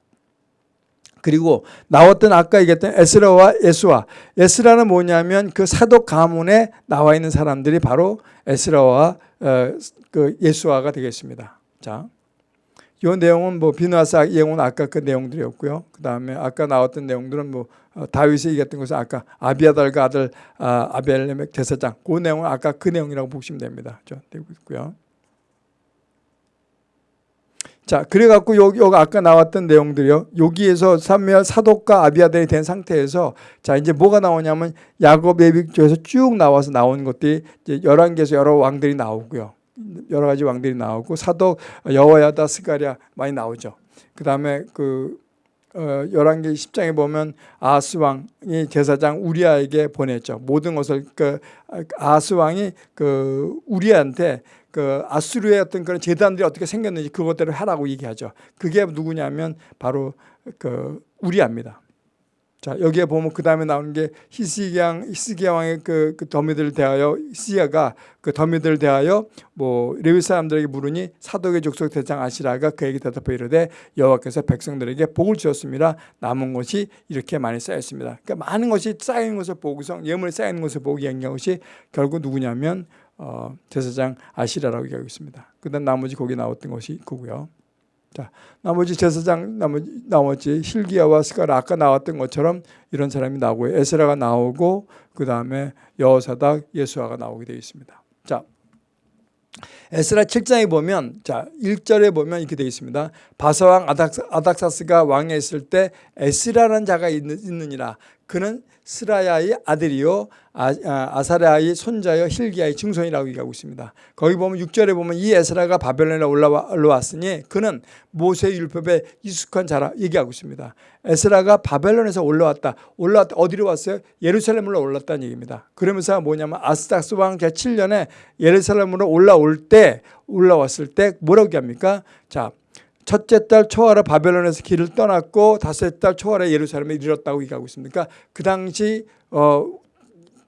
그리고 나왔던 아까 얘기했던 에스라와 예수와 에스라는 뭐냐면 그 사독 가문에 나와 있는 사람들이 바로 에스라와 어, 그 예수와가 되겠습니다. 자, 이 내용은 뭐 비누아사 예언 아까 그 내용들이었고요. 그 다음에 아까 나왔던 내용들은 뭐 어, 다윗이 얘기했던 것은 아까 아비아달과 아들 아, 아벨레멕 제사장 그 내용은 아까 그 내용이라고 보시면 됩니다. 되고 있고요. 자, 그래갖고 여기, 여기 아까 나왔던 내용들이요. 여기에서 사무엘 사독과 아비아델이 된 상태에서 자, 이제 뭐가 나오냐면 야곱 예비조에서 쭉 나와서 나온 것들이 이제 11개에서 여러 왕들이 나오고요. 여러 가지 왕들이 나오고 사독 여호야다 스가랴 많이 나오죠. 그다음에 그 어, 11개 10장에 보면 아스 왕이 제사장 우리아에게 보냈죠. 모든 것을 그 아스 왕이 그 우리아한테 그 아수르의 어떤 그런 재단들이 어떻게 생겼는지 그것들을 하라고 얘기하죠. 그게 누구냐면 바로 그 우리아입니다. 자 여기에 보면 그 다음에 나오는 게 히스기야 히스기야 왕의 그, 그 더미들을 대하여 히스기야가 그 더미들을 대하여 뭐 레위 사람들에게 물으니 사독의 족속 대장 아시라가 그에게 대답해 이르되 여호와께서 백성들에게 복을 주었습니다. 남은 것이 이렇게 많이 쌓였습니다. 그러니까 많은 것이 쌓이는 것을 보고서 예물이 쌓이는 것을 보고 얘기한 것이 결국 누구냐면 어, 제사장 아시라라고 얘기하고 있습니다. 그다음 나머지 거기 나왔던 것이 그고요. 자, 나머지 제사장 나머지 나머지 힐기야와 스가라 아까 나왔던 것처럼 이런 사람이 나오고 에스라가 나오고 그 다음에 여호사닥 예수아가 나오게 되어 있습니다. 자, 에스라 7장에 보면 자 1절에 보면 이렇게 되어 있습니다. 바사왕 아닥사, 가 왕에 있을 때 에스라라는 자가 있는, 이라 그는 스라야의 아들이요 아, 아 사랴의 손자여 힐기야의 증손이라고 얘기하고 있습니다. 거기 보면 6절에 보면 이 에스라가 바벨론에 올라왔으니 그는 모세의 율법에 익숙한 자라 얘기하고 있습니다. 에스라가 바벨론에서 올라왔다. 올라왔다. 어디로 왔어요? 예루살렘으로 올랐다는 얘기입니다. 그러면서 뭐냐면 아스닥스 왕 제7년에 예루살렘으로 올라올 때 올라왔을 때 뭐라고 얘기합니까? 자 첫째 달 초하라 바벨론에서 길을 떠났고 다섯째 달 초하라 예루살렘에 이르렀다고 얘기하고 있습니다. 그러니까 그 당시 어,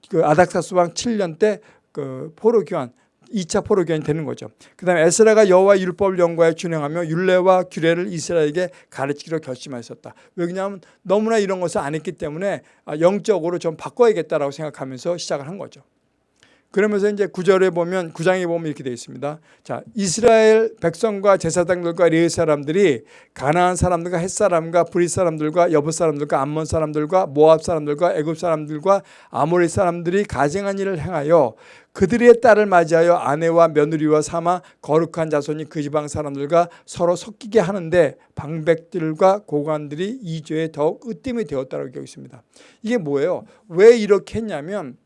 그 아닥사스 왕 7년 때 그 포로 교환 2차 포로 교환이 되는 거죠. 그다음에 에스라가 여호와 율법을 연구하여 준행하며 율례와 규례를 이스라엘에게 가르치기로 결심하였었다. 왜냐하면 너무나 이런 것을 안 했기 때문에 아, 영적으로 좀 바꿔야겠다라고 생각하면서 시작을 한 거죠. 그러면서 이제 구절에 보면 구장에 보면 이렇게 되어 있습니다. 자, 이스라엘 백성과 제사장들과 레위 사람들이 가나안 사람들과 헷 사람과 브리 사람들과 여부 사람들과 암몬 사람들과 모압 사람들과 애굽 사람들과 아모리 사람들이 가증한 일을 행하여 그들의 딸을 맞이하여 아내와 며느리와 삼아 거룩한 자손이 그 지방 사람들과 서로 섞이게 하는데 방백들과 고관들이 이 죄에 더욱 으뜸이 되었다고 얘기하고 있습니다. 이게 뭐예요? 왜 이렇게 했냐면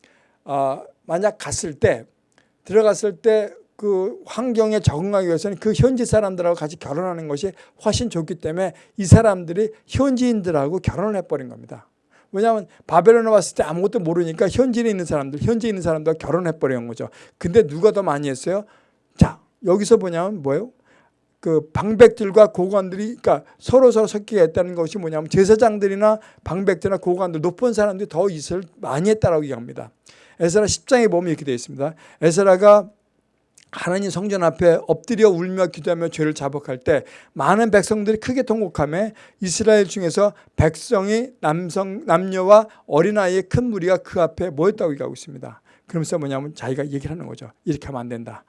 아, 만약 갔을 때 들어갔을 때 그 환경에 적응하기 위해서는 그 현지 사람들하고 같이 결혼하는 것이 훨씬 좋기 때문에 이 사람들이 현지인들하고 결혼을 해버린 겁니다. 왜냐하면 바벨론에 왔을 때 아무것도 모르니까 현지에 있는 사람들, 현지에 있는 사람들과 결혼해버린 거죠. 근데 누가 더 많이 했어요? 자, 여기서 뭐냐면 뭐예요? 그 방백들과 고관들이 그러니까 서로 서로 섞이게 했다는 것이 뭐냐면 제사장들이나 방백들이나 고관들 높은 사람들이 더 이슬 많이 했다라고 얘기합니다. 에스라 10장에 보면 이렇게 되어 있습니다. 에스라가 하나님 성전 앞에 엎드려 울며 기도하며 죄를 자복할 때 많은 백성들이 크게 통곡하며 이스라엘 중에서 백성이 남성 남녀와 어린아이의 큰 무리가 그 앞에 모였다고 얘기하고 있습니다. 그러면서 뭐냐면 자기가 얘기를 하는 거죠. 이렇게 하면 안 된다.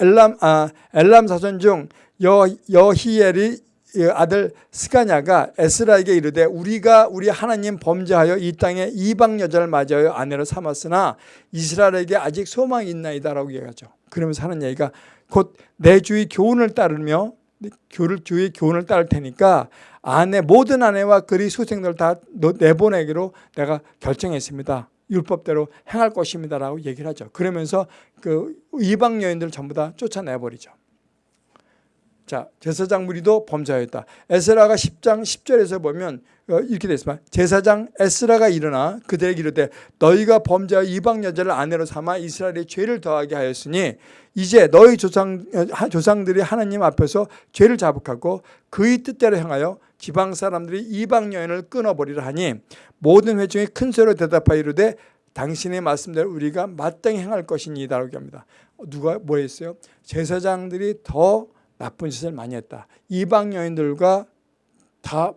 엘람, 아, 엘람 사전 중 여, 여히엘이 아들 스가냐가 에스라에게 이르되 우리가 우리 하나님 범죄하여 이 땅에 이방 여자를 맞아요 아내로 삼았으나 이스라엘에게 아직 소망이 있나이다라고 얘기하죠. 그러면서 하는 얘기가 곧 내 주의 교훈을 따르며 교를 주의 교훈을 따를 테니까 아내 모든 아내와 그리 소생들 다 내보내기로 내가 결정했습니다. 율법대로 행할 것입니다라고 얘기를 하죠. 그러면서 그 이방 여인들 전부 다 쫓아내버리죠. 자, 제사장 무리도 범죄하였다. 에스라가 10장 10절에서 보면 어, 이렇게 되어 있습니다. 제사장 에스라가 일어나 그들에게 이르되 너희가 범죄하여 이방 여자를 아내로 삼아 이스라엘의 죄를 더하게 하였으니 이제 너희 조상, 어, 조상들이 하나님 앞에서 죄를 자복하고 그의 뜻대로 행하여 지방 사람들이 이방 여인을 끊어버리라 하니 모든 회중이 큰 소리로 대답하여 이르되 당신의 말씀대로 우리가 마땅히 행할 것이니다라고 합니다. 누가 뭐 했어요? 제사장들이 더 나쁜 짓을 많이 했다. 이방 여인들과 다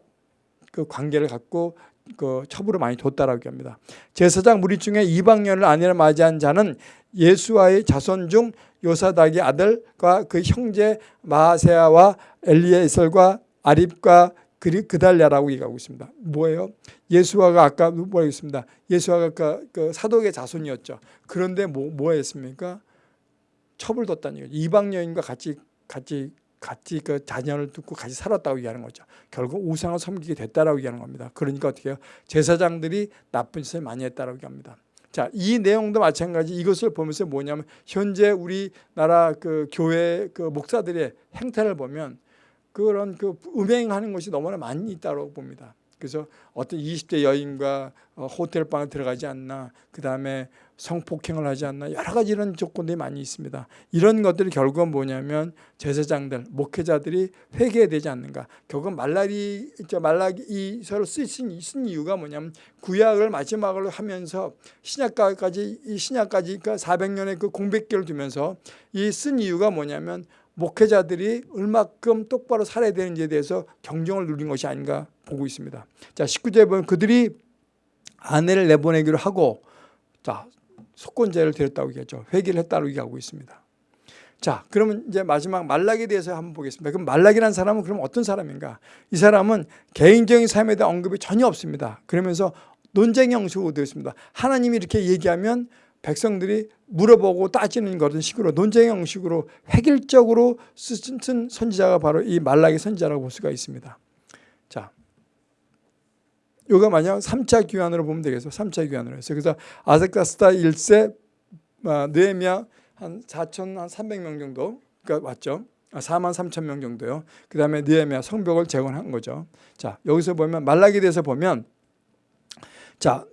그 관계를 갖고 그 첩으로 많이 뒀다라고 합니다. 제사장 무리 중에 이방 여인을 아내로 맞이한 자는 예수와의 자손 중 요사닥의 아들과 그 형제 마세아와 엘리에설과 아립과 그달랴라고 얘기하고 있습니다. 뭐예요? 예수와가 아까 뭐라고 했습니다. 예수와가 그, 그 사독의 자손이었죠. 그런데 뭐, 뭐 했습니까? 첩을 뒀다는 얘기죠. 이방 여인과 같이 같이 같이 그 자녀를 두고 같이 살았다고 얘기하는 거죠. 결국 우상을 섬기게 됐다라고 얘기하는 겁니다. 그러니까 어떻게 해요? 제사장들이 나쁜 짓을 많이 했다라고 합니다. 자, 이 내용도 마찬가지 이것을 보면서 뭐냐면 현재 우리나라 그 교회 그 목사들의 행태를 보면 그런 그 음행하는 것이 너무나 많이 있다고 봅니다. 그래서 어떤 20대 여인과 어, 호텔 방에 들어가지 않나 그 다음에 성폭행을 하지 않나 여러 가지 이런 조건들이 많이 있습니다. 이런 것들이 결국은 뭐냐면 제사장들, 목회자들이 회개해야 되지 않는가. 결국은 말라리, 말라기 서로 쓰신 쓴 이유가 뭐냐면 구약을 마지막으로 하면서 신약까지 이 신약까지 그러니까 400년의 그 공백기를 두면서 이 쓴 이유가 뭐냐면 목회자들이 얼마큼 똑바로 살아야 되는지에 대해서 경종을 누린 것이 아닌가 보고 있습니다. 자, 19절에 보면 그들이 아내를 내보내기로 하고 자, 속건제를 드렸다고 얘기하죠. 회개를 했다고 얘기하고 있습니다. 자, 그러면 이제 마지막 말락에 대해서 한번 보겠습니다. 그럼 말락이라는 사람은 그럼 어떤 사람인가? 이 사람은 개인적인 삶에 대한 언급이 전혀 없습니다. 그러면서 논쟁 형식으로 되어 있습니다. 하나님이 이렇게 얘기하면 백성들이 물어보고 따지는 그런 식으로 논쟁 형식으로 획일적으로 쓴 선지자가 바로 이 말라기 선지자라고 볼 수가 있습니다. 자, 요가 만약 3차 귀환으로 보면 되겠어. 3차 귀환으로 해서 그래서 아색다스다 1세 느헤미야 한 4천 한 300명 정도 그러니까 왔죠. 4만 3천 명 정도요. 그 다음에 느헤미야 성벽을 재건한 거죠. 자 여기서 보면 말라기 대해서 보면 자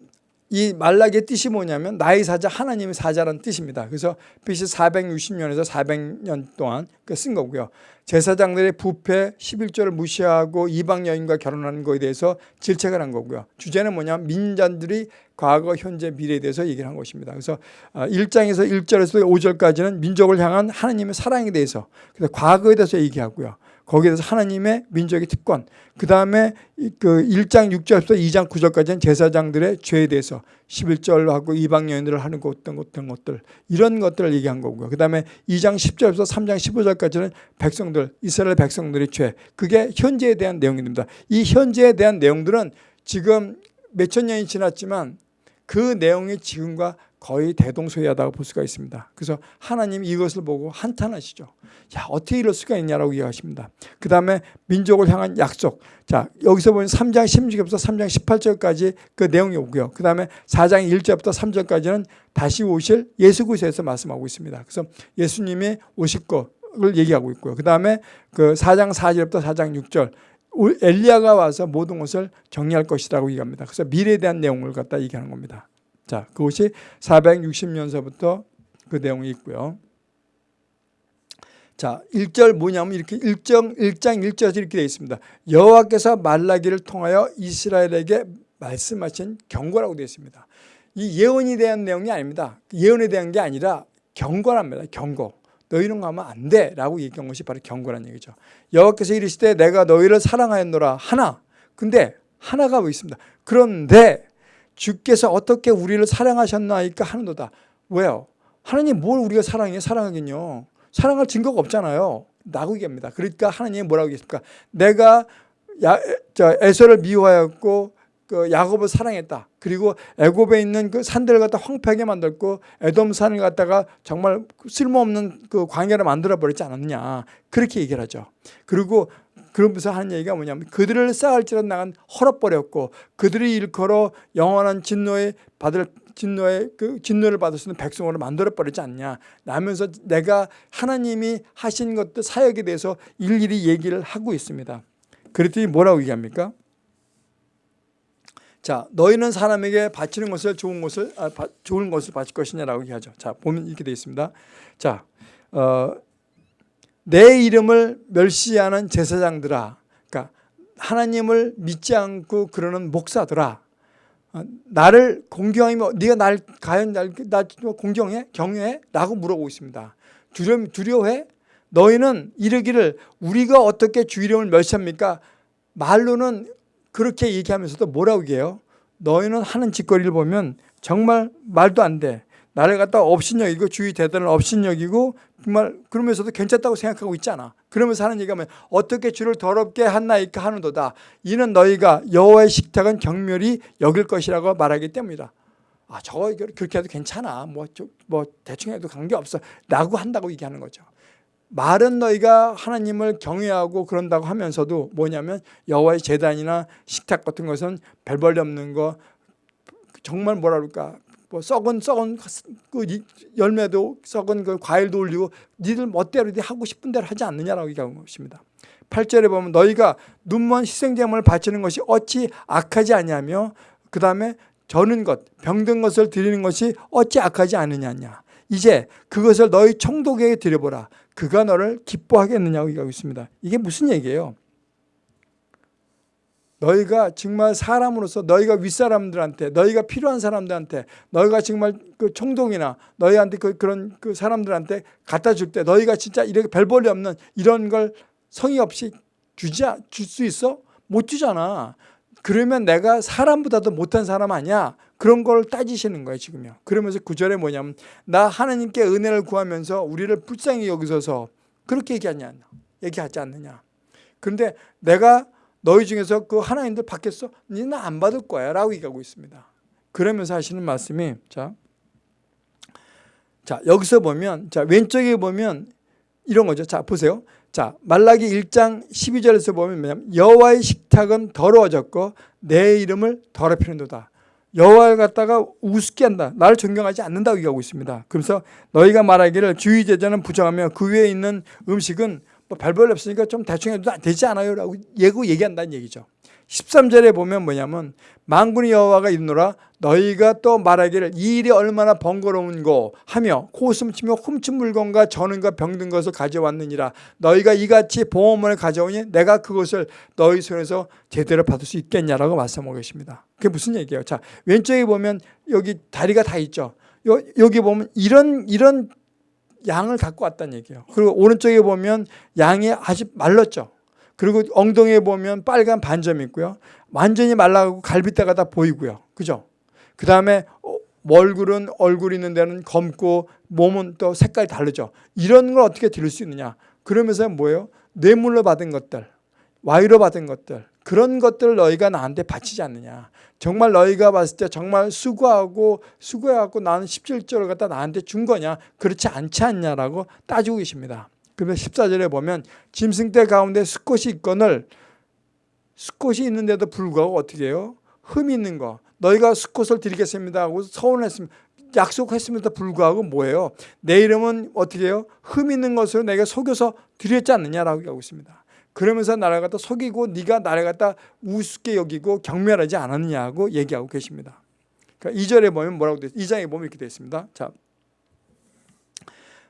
이 말락의 뜻이 뭐냐면 나의 사자 하나님의 사자라는 뜻입니다. 그래서 BC 460년에서 400년 동안 그쓴 거고요. 제사장들의 부패 11조를 무시하고 이방 여인과 결혼하는 것에 대해서 질책을 한 거고요. 주제는 뭐냐면 민자들이 과거, 현재, 미래에 대해서 얘기를 한 것입니다. 그래서 1장에서 아, 1절에서 5절까지는 민족을 향한 하나님의 사랑에 대해서 그래서 과거에 대해서 얘기하고요. 거기에 대해서 하나님의 민족의 특권 그 다음에 그 1장 6절부터 2장 9절까지는 제사장들의 죄에 대해서 11절하고 이방 여인들을 하는 것 어떤 어떤 것들 이런 것들을 얘기한 거고요. 그 다음에 2장 10절부터 3장 15절까지는 백성들 이스라엘 백성들의 죄 그게 현재에 대한 내용입니다. 이 현재에 대한 내용들은 지금 몇 천 년이 지났지만 그 내용이 지금과 거의 대동소이하다고 볼 수가 있습니다. 그래서 하나님이 이것을 보고 한탄하시죠. 야 어떻게 이럴 수가 있냐라고 이야기하십니다. 그 다음에 민족을 향한 약속. 자 여기서 보면 3장 16절부터 3장 18절까지 그 내용이 오고요. 그 다음에 4장 1절부터 3절까지는 다시 오실 예수 그리스도에서 말씀하고 있습니다. 그래서 예수님이 오실 것을 얘기하고 있고요. 그 다음에 그 4장 4절부터 4장 6절 엘리야가 와서 모든 것을 정리할 것이라고 얘기합니다. 그래서 미래에 대한 내용을 갖다 얘기하는 겁니다. 자, 그것이 460년서부터 그 내용이 있고요. 자, 1절 뭐냐면 이렇게 1장 1장 1절에서 이렇게 되어 있습니다. 여호와께서 말라기를 통하여 이스라엘에게 말씀하신 경고라고 되어 있습니다. 이 예언에 대한 내용이 아닙니다. 예언에 대한 게 아니라 경고랍니다. 경고. 너희는 가면 안 돼 라고 얘기한 것이 바로 경고란 얘기죠. 여호와께서 이르시되 내가 너희를 사랑하였노라 하나. 근데 하나가 왜 있습니다. 그런데 주께서 어떻게 우리를 사랑하셨나이까 하는도다. 왜요? 하나님 뭘 우리가 사랑해? 사랑하긴요. 사랑할 증거가 없잖아요. 라고 얘기합니다. 그러니까 하나님이 뭐라고 얘기했습니까? 내가 야, 저 에서를 미워하였고 그 야곱을 사랑했다. 그리고 애굽에 있는 그 산들을 갖다 황폐하게 만들고 에돔 산을 갖다가 정말 쓸모없는 그 광야를 만들어 버리지 않았냐. 그렇게 얘기를 하죠. 그리고 그러면서 하는 얘기가 뭐냐면 그들을 쌓을지라 나간 헐어버렸고 그들이 일컬어 영원한 진노에 받을 진노의 그 진노를 받을 수 있는 백성으로 만들어 버리지 않냐 라면서 내가 하나님이 하신 것들 사역에 대해서 일일이 얘기를 하고 있습니다. 그랬더니 뭐라고 얘기합니까? 자, 너희는 사람에게 바치는 것을 좋은 것을 아, 바, 좋은 것을 바칠 것이냐라고 얘기하죠. 자, 보면 이렇게 되어 있습니다. 자, 어, 내 이름을 멸시하는 제사장들아 그러니까 하나님을 믿지 않고 그러는 목사들아 어, 나를 공경하면 네가 날 과연 날, 나 공경해? 경외해? 라고 물어보고 있습니다. 두려, 두려워해? 너희는 이르기를 우리가 어떻게 주 이름을 멸시합니까? 말로는 그렇게 얘기하면서도 뭐라고 얘기해요? 너희는 하는 짓거리를 보면 정말 말도 안 돼. 나를 갖다 업신여기고 주의 대단을 업신여기고 정말 그러면서도 괜찮다고 생각하고 있잖아. 그러면서 하는 얘기가 뭐 어떻게 주를 더럽게 한나이까 하는도다. 이는 너희가 여호와의 식탁은 경멸이 여길 것이라고 말하기 때문이다. 아, 저거 그렇게 해도 괜찮아. 뭐, 저, 뭐 대충 해도 관계없어. 라고 한다고 얘기하는 거죠. 말은 너희가 하나님을 경외하고 그런다고 하면서도 뭐냐면 여호와의 재단이나 식탁 같은 것은 별벌이 없는 거 정말 뭐라 그럴까 뭐 썩은 썩은 그 이- 열매도 썩은 그 과일도 올리고 니들 멋대로 네 하고 싶은 대로 하지 않느냐라고 얘기하는 것입니다. 8절에 보면 너희가 눈먼 희생제물을 바치는 것이 어찌 악하지 아니하며 그 다음에 저는 것 병든 것을 드리는 것이 어찌 악하지 않느냐냐 이제 그것을 너희 총독에게 드려보라 그가 너를 기뻐하겠느냐고 얘기하고 있습니다. 이게 무슨 얘기예요? 너희가 정말 사람으로서 너희가 윗사람들한테 너희가 필요한 사람들한테 너희가 정말 그 총독이나 너희한테 그 그런 그 사람들한테 갖다 줄 때 너희가 진짜 이렇게 별 볼일 없는 이런 걸 성의 없이 주지 줄수 있어? 못 주잖아. 그러면 내가 사람보다도 못한 사람 아니야? 그런 걸 따지시는 거예요, 지금요. 그러면서 구절에 뭐냐면 나 하나님께 은혜를 구하면서 우리를 불쌍히 여기셔서 그렇게 얘기하냐? 얘기하지 않느냐? 그런데 내가 너희 중에서 그 하나님들 받겠어? 니는 안 받을 거야 라고 얘기하고 있습니다. 그러면서 하시는 말씀이 자, 자 여기서 보면 자 왼쪽에 보면 이런 거죠. 자 보세요. 자 말라기 1장 12절에서 보면 뭐냐면 여호와의 식탁은 더러워졌고 내 이름을 더럽히는도다. 여호와를 갖다가 우습게 한다. 나를 존경하지 않는다고 얘기하고 있습니다. 그래서 너희가 말하기를 주의 제자는 부정하며 그 위에 있는 음식은 뭐 별별 없으니까 좀 대충 해도 되지 않아요 라고 예고 얘기한다는 얘기죠. 13절에 보면 뭐냐면 만군의 여호와가 있노라 너희가 또 말하기를 이 일이 얼마나 번거로운고 하며 코웃음 치며 훔친 물건과 전은과 병든 것을 가져왔느니라. 너희가 이같이 보험을 가져오니 내가 그것을 너희 손에서 제대로 받을 수 있겠냐라고 말씀하고 계십니다. 그게 무슨 얘기예요? 자 왼쪽에 보면 여기 다리가 다 있죠. 요, 여기 보면 이런 이런 양을 갖고 왔다는 얘기예요. 그리고 오른쪽에 보면 양이 아주 말랐죠. 그리고 엉덩이에 보면 빨간 반점이 있고요. 완전히 말라가고 갈비뼈가 다 보이고요. 그죠? 그 다음에 얼굴은 얼굴 있는 데는 검고 몸은 또 색깔이 다르죠. 이런 걸 어떻게 들을 수 있느냐. 그러면서 뭐예요? 뇌물로 받은 것들, 와이로 받은 것들 그런 것들을 너희가 나한테 바치지 않느냐. 정말 너희가 봤을 때 정말 수고하고 수고해갖고 나는 17조를 갖다 나한테 준 거냐 그렇지 않지 않냐라고 따지고 계십니다. 그러면 14절에 보면 짐승떼 가운데 수컷이 있거늘 수컷이 있는데도 불구하고 어떻게 해요? 흠 있는 거 너희가 수컷을 드리겠습니다 하고 서운했으면 약속했음에도 불구하고 뭐예요? 내 이름은 어떻게 해요? 흠 있는 것으로 내가 속여서 드렸지 않느냐라고 하고 있습니다. 그러면서 나를 갖다 속이고 네가 나를 갖다 우습게 여기고 경멸하지 않았느냐고 얘기하고 계십니다. 그러니까 2절에 보면 뭐라고 돼? 2장에 보면 이렇게 되어 있습니다. 자,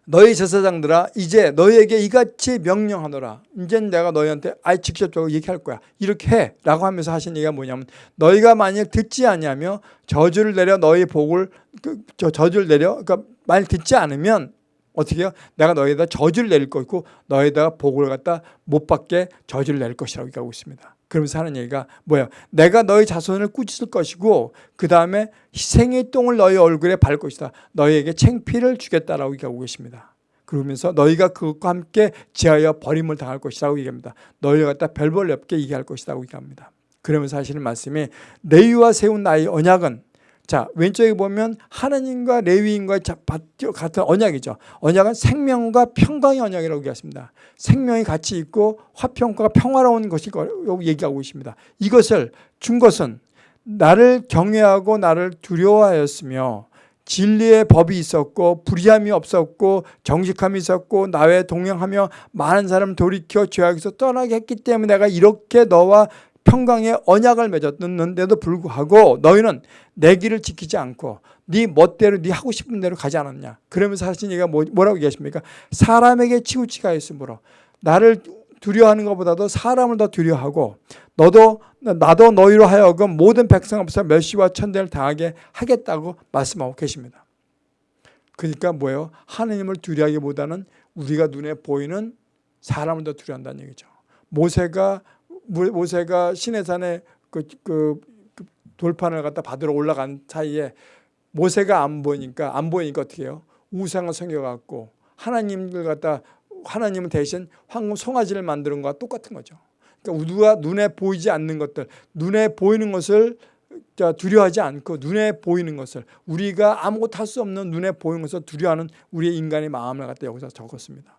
너희 제사장들아 이제 너희에게 이같이 명령하노라. 이제 내가 너희한테 아예 직접적으로 얘기할 거야. 이렇게 해 라고 하면서 하신 얘기가 뭐냐면 너희가 만약 듣지 아니하며 저주를 내려 너희 복을 그, 저, 저주를 내려 그러니까 말 듣지 않으면 어떻게 해요? 내가 너희에다 저주를 내릴 것이고 너희에다가 복을 갖다 못 받게 저주를 내릴 것이라고 얘기하고 있습니다. 그러면서 하는 얘기가 뭐야? 내가 너희 자손을 꾸짖을 것이고 그 다음에 희생의 똥을 너희 얼굴에 발 것이다. 너희에게 챙피를 주겠다라고 얘기하고 계십니다. 그러면서 너희가 그것과 함께 지하여 버림을 당할 것이라고 얘기합니다. 너희가 갖다 별벌 없게 얘기할 것이라고 얘기합니다. 그러면서 하시는 말씀이 레위와 세운 나의 언약은 자 왼쪽에 보면 하나님과 레위인과 같은 언약이죠. 언약은 생명과 평강의 언약이라고 얘기했습니다. 생명이 같이 있고 화평과 평화로운 것이라고 얘기하고 있습니다. 이것을 준 것은 나를 경외하고 나를 두려워하였으며 진리의 법이 있었고 불의함이 없었고 정직함이 있었고 나에 동행하며 많은 사람 돌이켜 죄악에서 떠나게 했기 때문에 내가 이렇게 너와 평강의 언약을 맺었는데도 불구하고 너희는 내 길을 지키지 않고 네 멋대로 네 하고 싶은 대로 가지 않았냐? 그러면서 하신 얘기가 뭐, 뭐라고 얘기하십니까? 사람에게 치우치가 있으므로 나를 두려워하는 것보다도 사람을 더 두려워하고 너도 나도 너희로 하여금 모든 백성 앞에서 멸시와 천대를 당하게 하겠다고 말씀하고 계십니다. 그러니까 뭐예요? 하나님을 두려워하기보다는 우리가 눈에 보이는 사람을 더 두려워한다는 얘기죠. 모세가 모세가 시내산에 그, 그, 그 돌판을 갖다 받으러 올라간 사이에 모세가 안 보니까 안 보이니까 어떻게 해요? 우상을 섬겨갖고 하나님을 갖다 하나님은 대신 황금 송아지를 만드는 것과 똑같은 거죠. 그러니까 우리가 눈에 보이지 않는 것들, 눈에 보이는 것을 두려워하지 않고 눈에 보이는 것을 우리가 아무것도 할 수 없는 눈에 보이는 것을 두려워하는 우리의 인간의 마음을 갖다 여기서 적었습니다.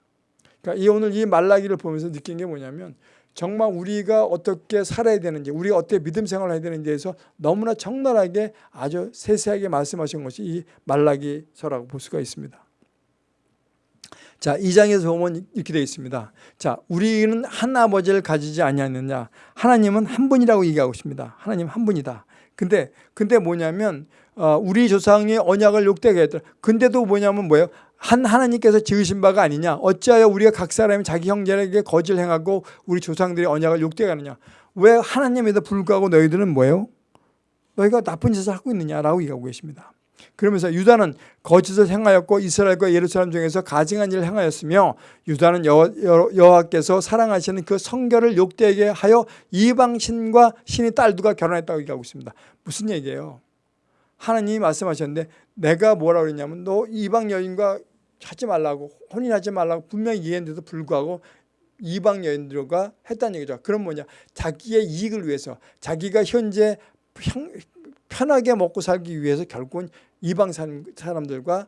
그러니까 이 오늘 이 말라기를 보면서 느낀 게 뭐냐면 정말 우리가 어떻게 살아야 되는지 우리가 어떻게 믿음 생활을 해야 되는지에 대해서 너무나 적나라하게 아주 세세하게 말씀하신 것이 이 말라기서라고 볼 수가 있습니다. 자, 2장에서 보면 이렇게 되어 있습니다. 자, 우리는 한 아버지를 가지지 아니하느냐. 하나님은 한 분이라고 얘기하고 있습니다. 하나님 한 분이다. 근데 근데 뭐냐면 어, 우리 조상의 언약을 욕되게 했더라. 근데도 뭐냐면 뭐예요? 한 하나님께서 지으신 바가 아니냐. 어찌하여 우리가 각 사람이 자기 형제에게 거짓을 행하고 우리 조상들의 언약을 욕되게 하느냐. 왜 하나님에도 불구하고 너희들은 뭐예요? 너희가 나쁜 짓을 하고 있느냐라고 얘기하고 계십니다. 그러면서 유다는 거짓을 행하였고 이스라엘과 예루살렘 중에서 가증한 일을 행하였으며 유다는 여호와께서 사랑하시는 그 성결을 욕되게 하여 이방 신과 신의 딸두가 결혼했다고 얘기하고 있습니다. 무슨 얘기예요? 하나님이 말씀하셨는데 내가 뭐라고 그랬냐면 너 이방 여인과 하지 말라고 혼인하지 말라고 분명히 얘기했는데도 불구하고 이방 여인들과 했다는 얘기죠. 그럼 뭐냐? 자기의 이익을 위해서 자기가 현재 편하게 먹고 살기 위해서 결국은 이방 사람들과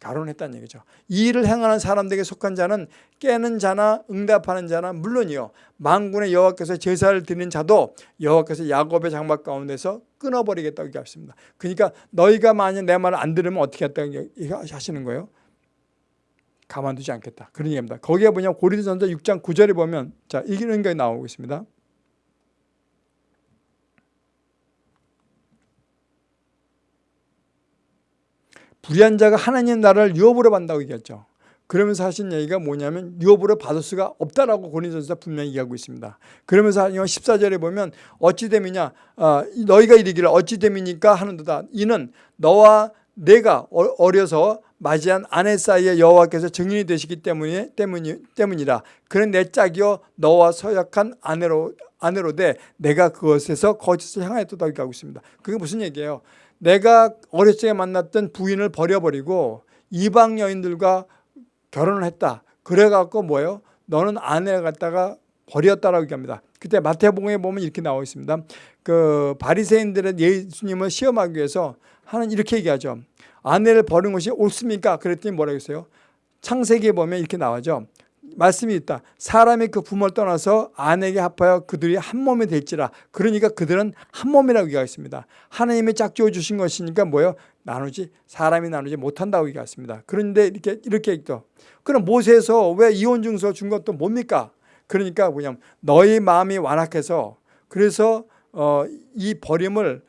결혼했다는 얘기죠. 이 일을 행하는 사람들에게 속한 자는 깨는 자나 응답하는 자나 물론이요. 만군의 여호와께서 제사를 드리는 자도 여호와께서 야곱의 장막 가운데서 끊어버리겠다고 얘기하습니다. 그러니까 너희가 만약 내 말을 안 들으면 어떻게 했다고 하시는 거예요? 가만두지 않겠다. 그런 얘기입니다. 거기에 뭐냐 고린도전서 6장 9절에 보면 자 이런 게 나오고 있습니다. 불의한 자가 하나님 나라를 유업으로 받는다고 얘기했죠. 그러면서 하신 얘기가 뭐냐면 유업으로 받을 수가 없다라고 고린도전서 분명히 얘기하고 있습니다. 그러면서 14절에 보면 어찌 됨이냐 어, 너희가 이르기를 어찌 됨이니까 하는도다. 이는 너와 내가 어, 어려서 맞이한 아내 사이에 여호와께서 증인이 되시기 때문에 때문이 때문이라. 그는 내 짝이요 너와 서약한 아내로 아내로 돼 내가 그것에서 거짓을 향하였다고 얘기하고 있습니다. 그게 무슨 얘기예요? 내가 어렸을 때 만났던 부인을 버려버리고 이방 여인들과 결혼을 했다. 그래갖고 뭐예요? 너는 아내를 갖다가 버렸다라고 얘기합니다. 그때 마태복음에 보면 이렇게 나와 있습니다. 그 바리새인들은 예수님을 시험하기 위해서 하는 이렇게 얘기하죠. 아내를 버린 것이 옳습니까? 그랬더니 뭐라고 했어요? 창세기에 보면 이렇게 나와죠. 말씀이 있다. 사람이 그 부모를 떠나서 아내에게 합하여 그들이 한 몸이 될지라. 그러니까 그들은 한 몸이라고 얘기하습니다 하나님이 짝지어 주신 것이니까 뭐예요? 나누지 사람이 나누지 못한다고 얘기했습니다. 그런데 이렇게 이렇게 있죠. 그럼 모세에서 왜 이혼 증서 준 것도 뭡니까? 그러니까 뭐냐면 너희 마음이 완악해서 그래서 어, 이 버림을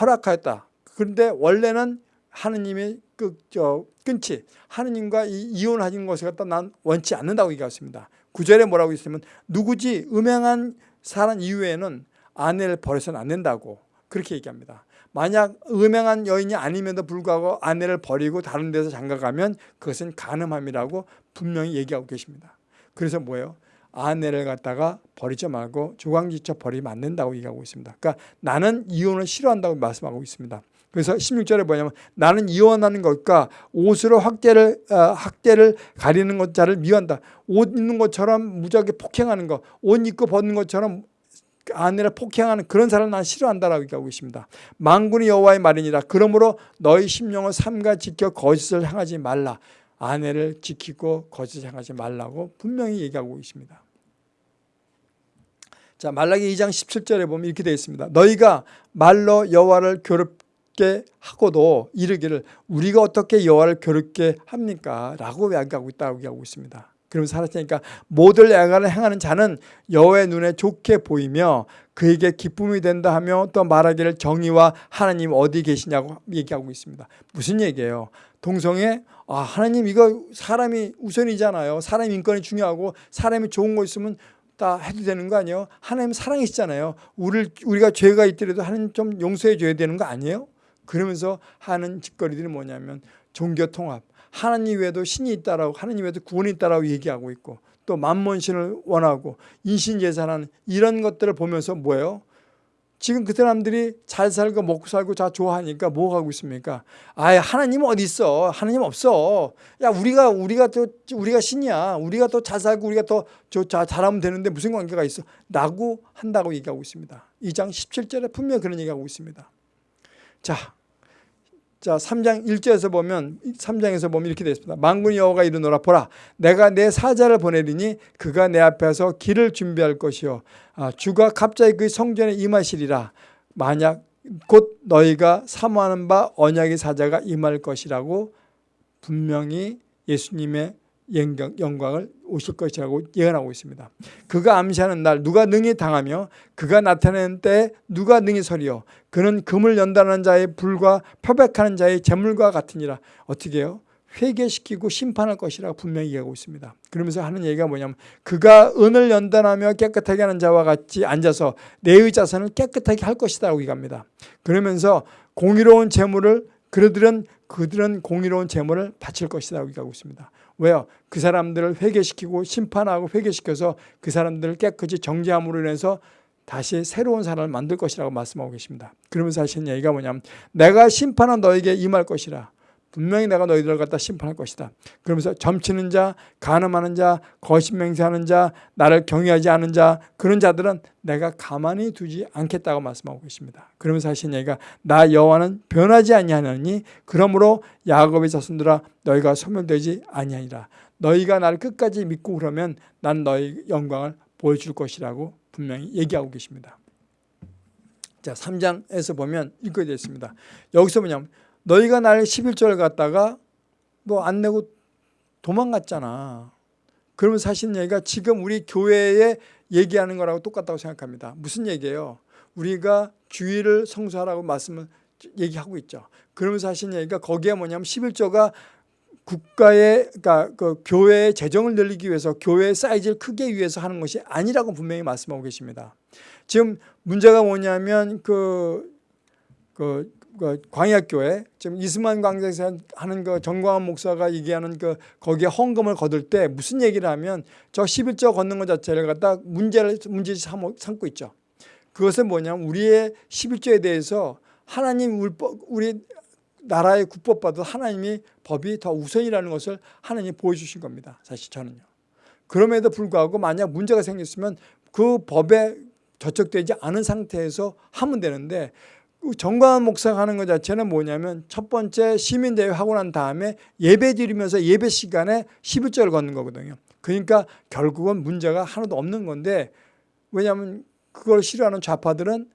허락하였다. 그런데 원래는 하느님이 그, 저, 끊지. 하느님과 이, 이혼하는 것을 갖다 난 원치 않는다고 얘기했습니다. 구절에 뭐라고 있으면 누구지 음행한 사람 이후에는 아내를 버려서는 안 된다고 그렇게 얘기합니다. 만약 음행한 여인이 아님에도 불구하고 아내를 버리고 다른 데서 장가가면 그것은 간음함이라고 분명히 얘기하고 계십니다. 그래서 뭐예요? 아내를 갖다가 버리지 말고 조강지쳐 버리면 안 된다고 얘기하고 있습니다. 그러니까 나는 이혼을 싫어한다고 말씀하고 있습니다. 그래서 16절에 뭐냐면 나는 이혼하는 것과 옷으로 학대를 어, 학대를 가리는 것 자를 미워한다. 옷 입는 것처럼 무지하게 폭행하는 것, 옷 입고 벗는 것처럼 아내를 폭행하는 그런 사람을 난 싫어한다라고 얘기하고 있습니다. 만군의 여호와의 말이니라. 그러므로 너희 심령을 삼가 지켜 거짓을 향하지 말라. 아내를 지키고 거짓을 향하지 말라고 분명히 얘기하고 있습니다. 자 말라기 2장 17절에 보면 이렇게 되어 있습니다. 너희가 말로 여호와를 괴롭 괴롭게 하고도 이르기를 우리가 어떻게 여호와를 괴롭게 합니까? 라고 이야기하고 있다고 얘기하고 있습니다. 그러면 살았으니까 모든 애가를 행하는 자는 여호와의 눈에 좋게 보이며 그에게 기쁨이 된다 하며 또 말하기를 정의와 하나님 어디 계시냐고 얘기하고 있습니다. 무슨 얘기예요? 동성애 아 하나님 이거 사람이 우선이잖아요. 사람 인권이 중요하고 사람이 좋은 거 있으면 다 해도 되는 거 아니에요? 하나님 사랑이시잖아요. 우리 우리가 죄가 있더라도 하나님 좀 용서해 줘야 되는 거 아니에요? 그러면서 하는 짓거리들이 뭐냐면 종교 통합, 하나님 외에도 신이 있다라고 하나님 외에도 구원이 있다라고 얘기하고 있고 또 만몬신을 원하고 인신제사라는 이런 것들을 보면서 뭐예요? 지금 그 사람들이 잘 살고 먹고 살고 다 좋아하니까 뭐 하고 있습니까? 아, 하나님 어디 있어? 하나님 없어. 야, 우리가 우리가 또 우리가 신이야. 우리가 더 잘 살고 우리가 더 잘하면 되는데 무슨 관계가 있어? 라고 한다고 얘기하고 있습니다. 2장 17절에 분명히 그런 얘기하고 있습니다. 자, 자, 3장 1절에서 보면 3장에서 보면 이렇게 되어 있습니다. 만군의 여호와가 이르노라 보라 내가 내 사자를 보내리니 그가 내 앞에서 길을 준비할 것이요 아, 주가 갑자기 그 성전에 임하시리라 만약 곧 너희가 사모하는 바 언약의 사자가 임할 것이라고 분명히 예수님의 영광, 영광 을 오실 것이라고 예언하고 있습니다. 그가 암시하는 날 누가 능히 당하며 그가 나타내는 때 누가 능히 서리요 그는 금을 연단하는 자의 불과 표백하는 자의 재물과 같으니라 어떻게 해요? 회개시키고 심판할 것이라고 분명히 얘기하고 있습니다. 그러면서 하는 얘기가 뭐냐면 그가 은을 연단하며 깨끗하게 하는 자와 같이 앉아서 내의 자선을 깨끗하게 할 것이라고 얘기합니다. 그러면서 공의로운 재물을 그들은 그들은 공의로운 재물을 바칠 것이라고 얘기하고 있습니다. 왜요? 그 사람들을 회개시키고 심판하고 회개시켜서 그 사람들을 깨끗이 정죄함으로 인해서 다시 새로운 사람을 만들 것이라고 말씀하고 계십니다. 그러면서 하시는 얘기가 뭐냐면 내가 심판한 너에게 임할 것이라. 분명히 내가 너희들을 갖다 심판할 것이다. 그러면서 점치는 자, 간음하는 자, 거짓 맹세하는 자, 나를 경외하지 않은 자 그런 자들은 내가 가만히 두지 않겠다고 말씀하고 계십니다. 그러면서 하시는 얘기가 나 여호와는 변하지 아니하느니 그러므로 야곱의 자손들아 너희가 소멸되지 아니하니라. 너희가 나를 끝까지 믿고 그러면 난 너희 영광을 보여줄 것이라고 분명히 얘기하고 계십니다. 자, 3장에서 보면 이렇게 되어 있습니다. 여기서 뭐냐면 너희가 날 11조를 갖다가 뭐안 내고 도망갔잖아. 그러면 사실 얘기가 지금 우리 교회에 얘기하는 거라고 똑같다고 생각합니다. 무슨 얘기예요? 우리가 주의를 성수하라고 말씀을 얘기하고 있죠. 그러면서 하신 얘기가 거기에 뭐냐면 11조가 국가의 그러니까 그 교회의 재정을 늘리기 위해서 교회의 사이즈를 크게 위해서 하는 것이 아니라고 분명히 말씀하고 계십니다. 지금 문제가 뭐냐면 그, 그, 그 광야교회 지금 이스만 광장에서 하는 그 정광환 목사가 얘기하는 그 거기에 헌금을 거둘 때 무슨 얘기를 하면 저 11조 걷는 것 자체를 갖다 문제를 문제 삼고 있죠. 그것은 뭐냐면 우리의 11조에 대해서 하나님 우리 나라의 국법보다 하나님이 법이 더 우선이라는 것을 하나님이 보여주신 겁니다. 사실 저는요. 그럼에도 불구하고 만약 문제가 생겼으면 그 법에 저촉되지 않은 상태에서 하면 되는데 정광한 목사가 하는 것 자체는 뭐냐면 첫 번째 시민대회 하고 난 다음에 예배 드리면서 예배 시간에 11절을 걷는 거거든요. 그러니까 결국은 문제가 하나도 없는 건데 왜냐하면 그걸 싫어하는 좌파들은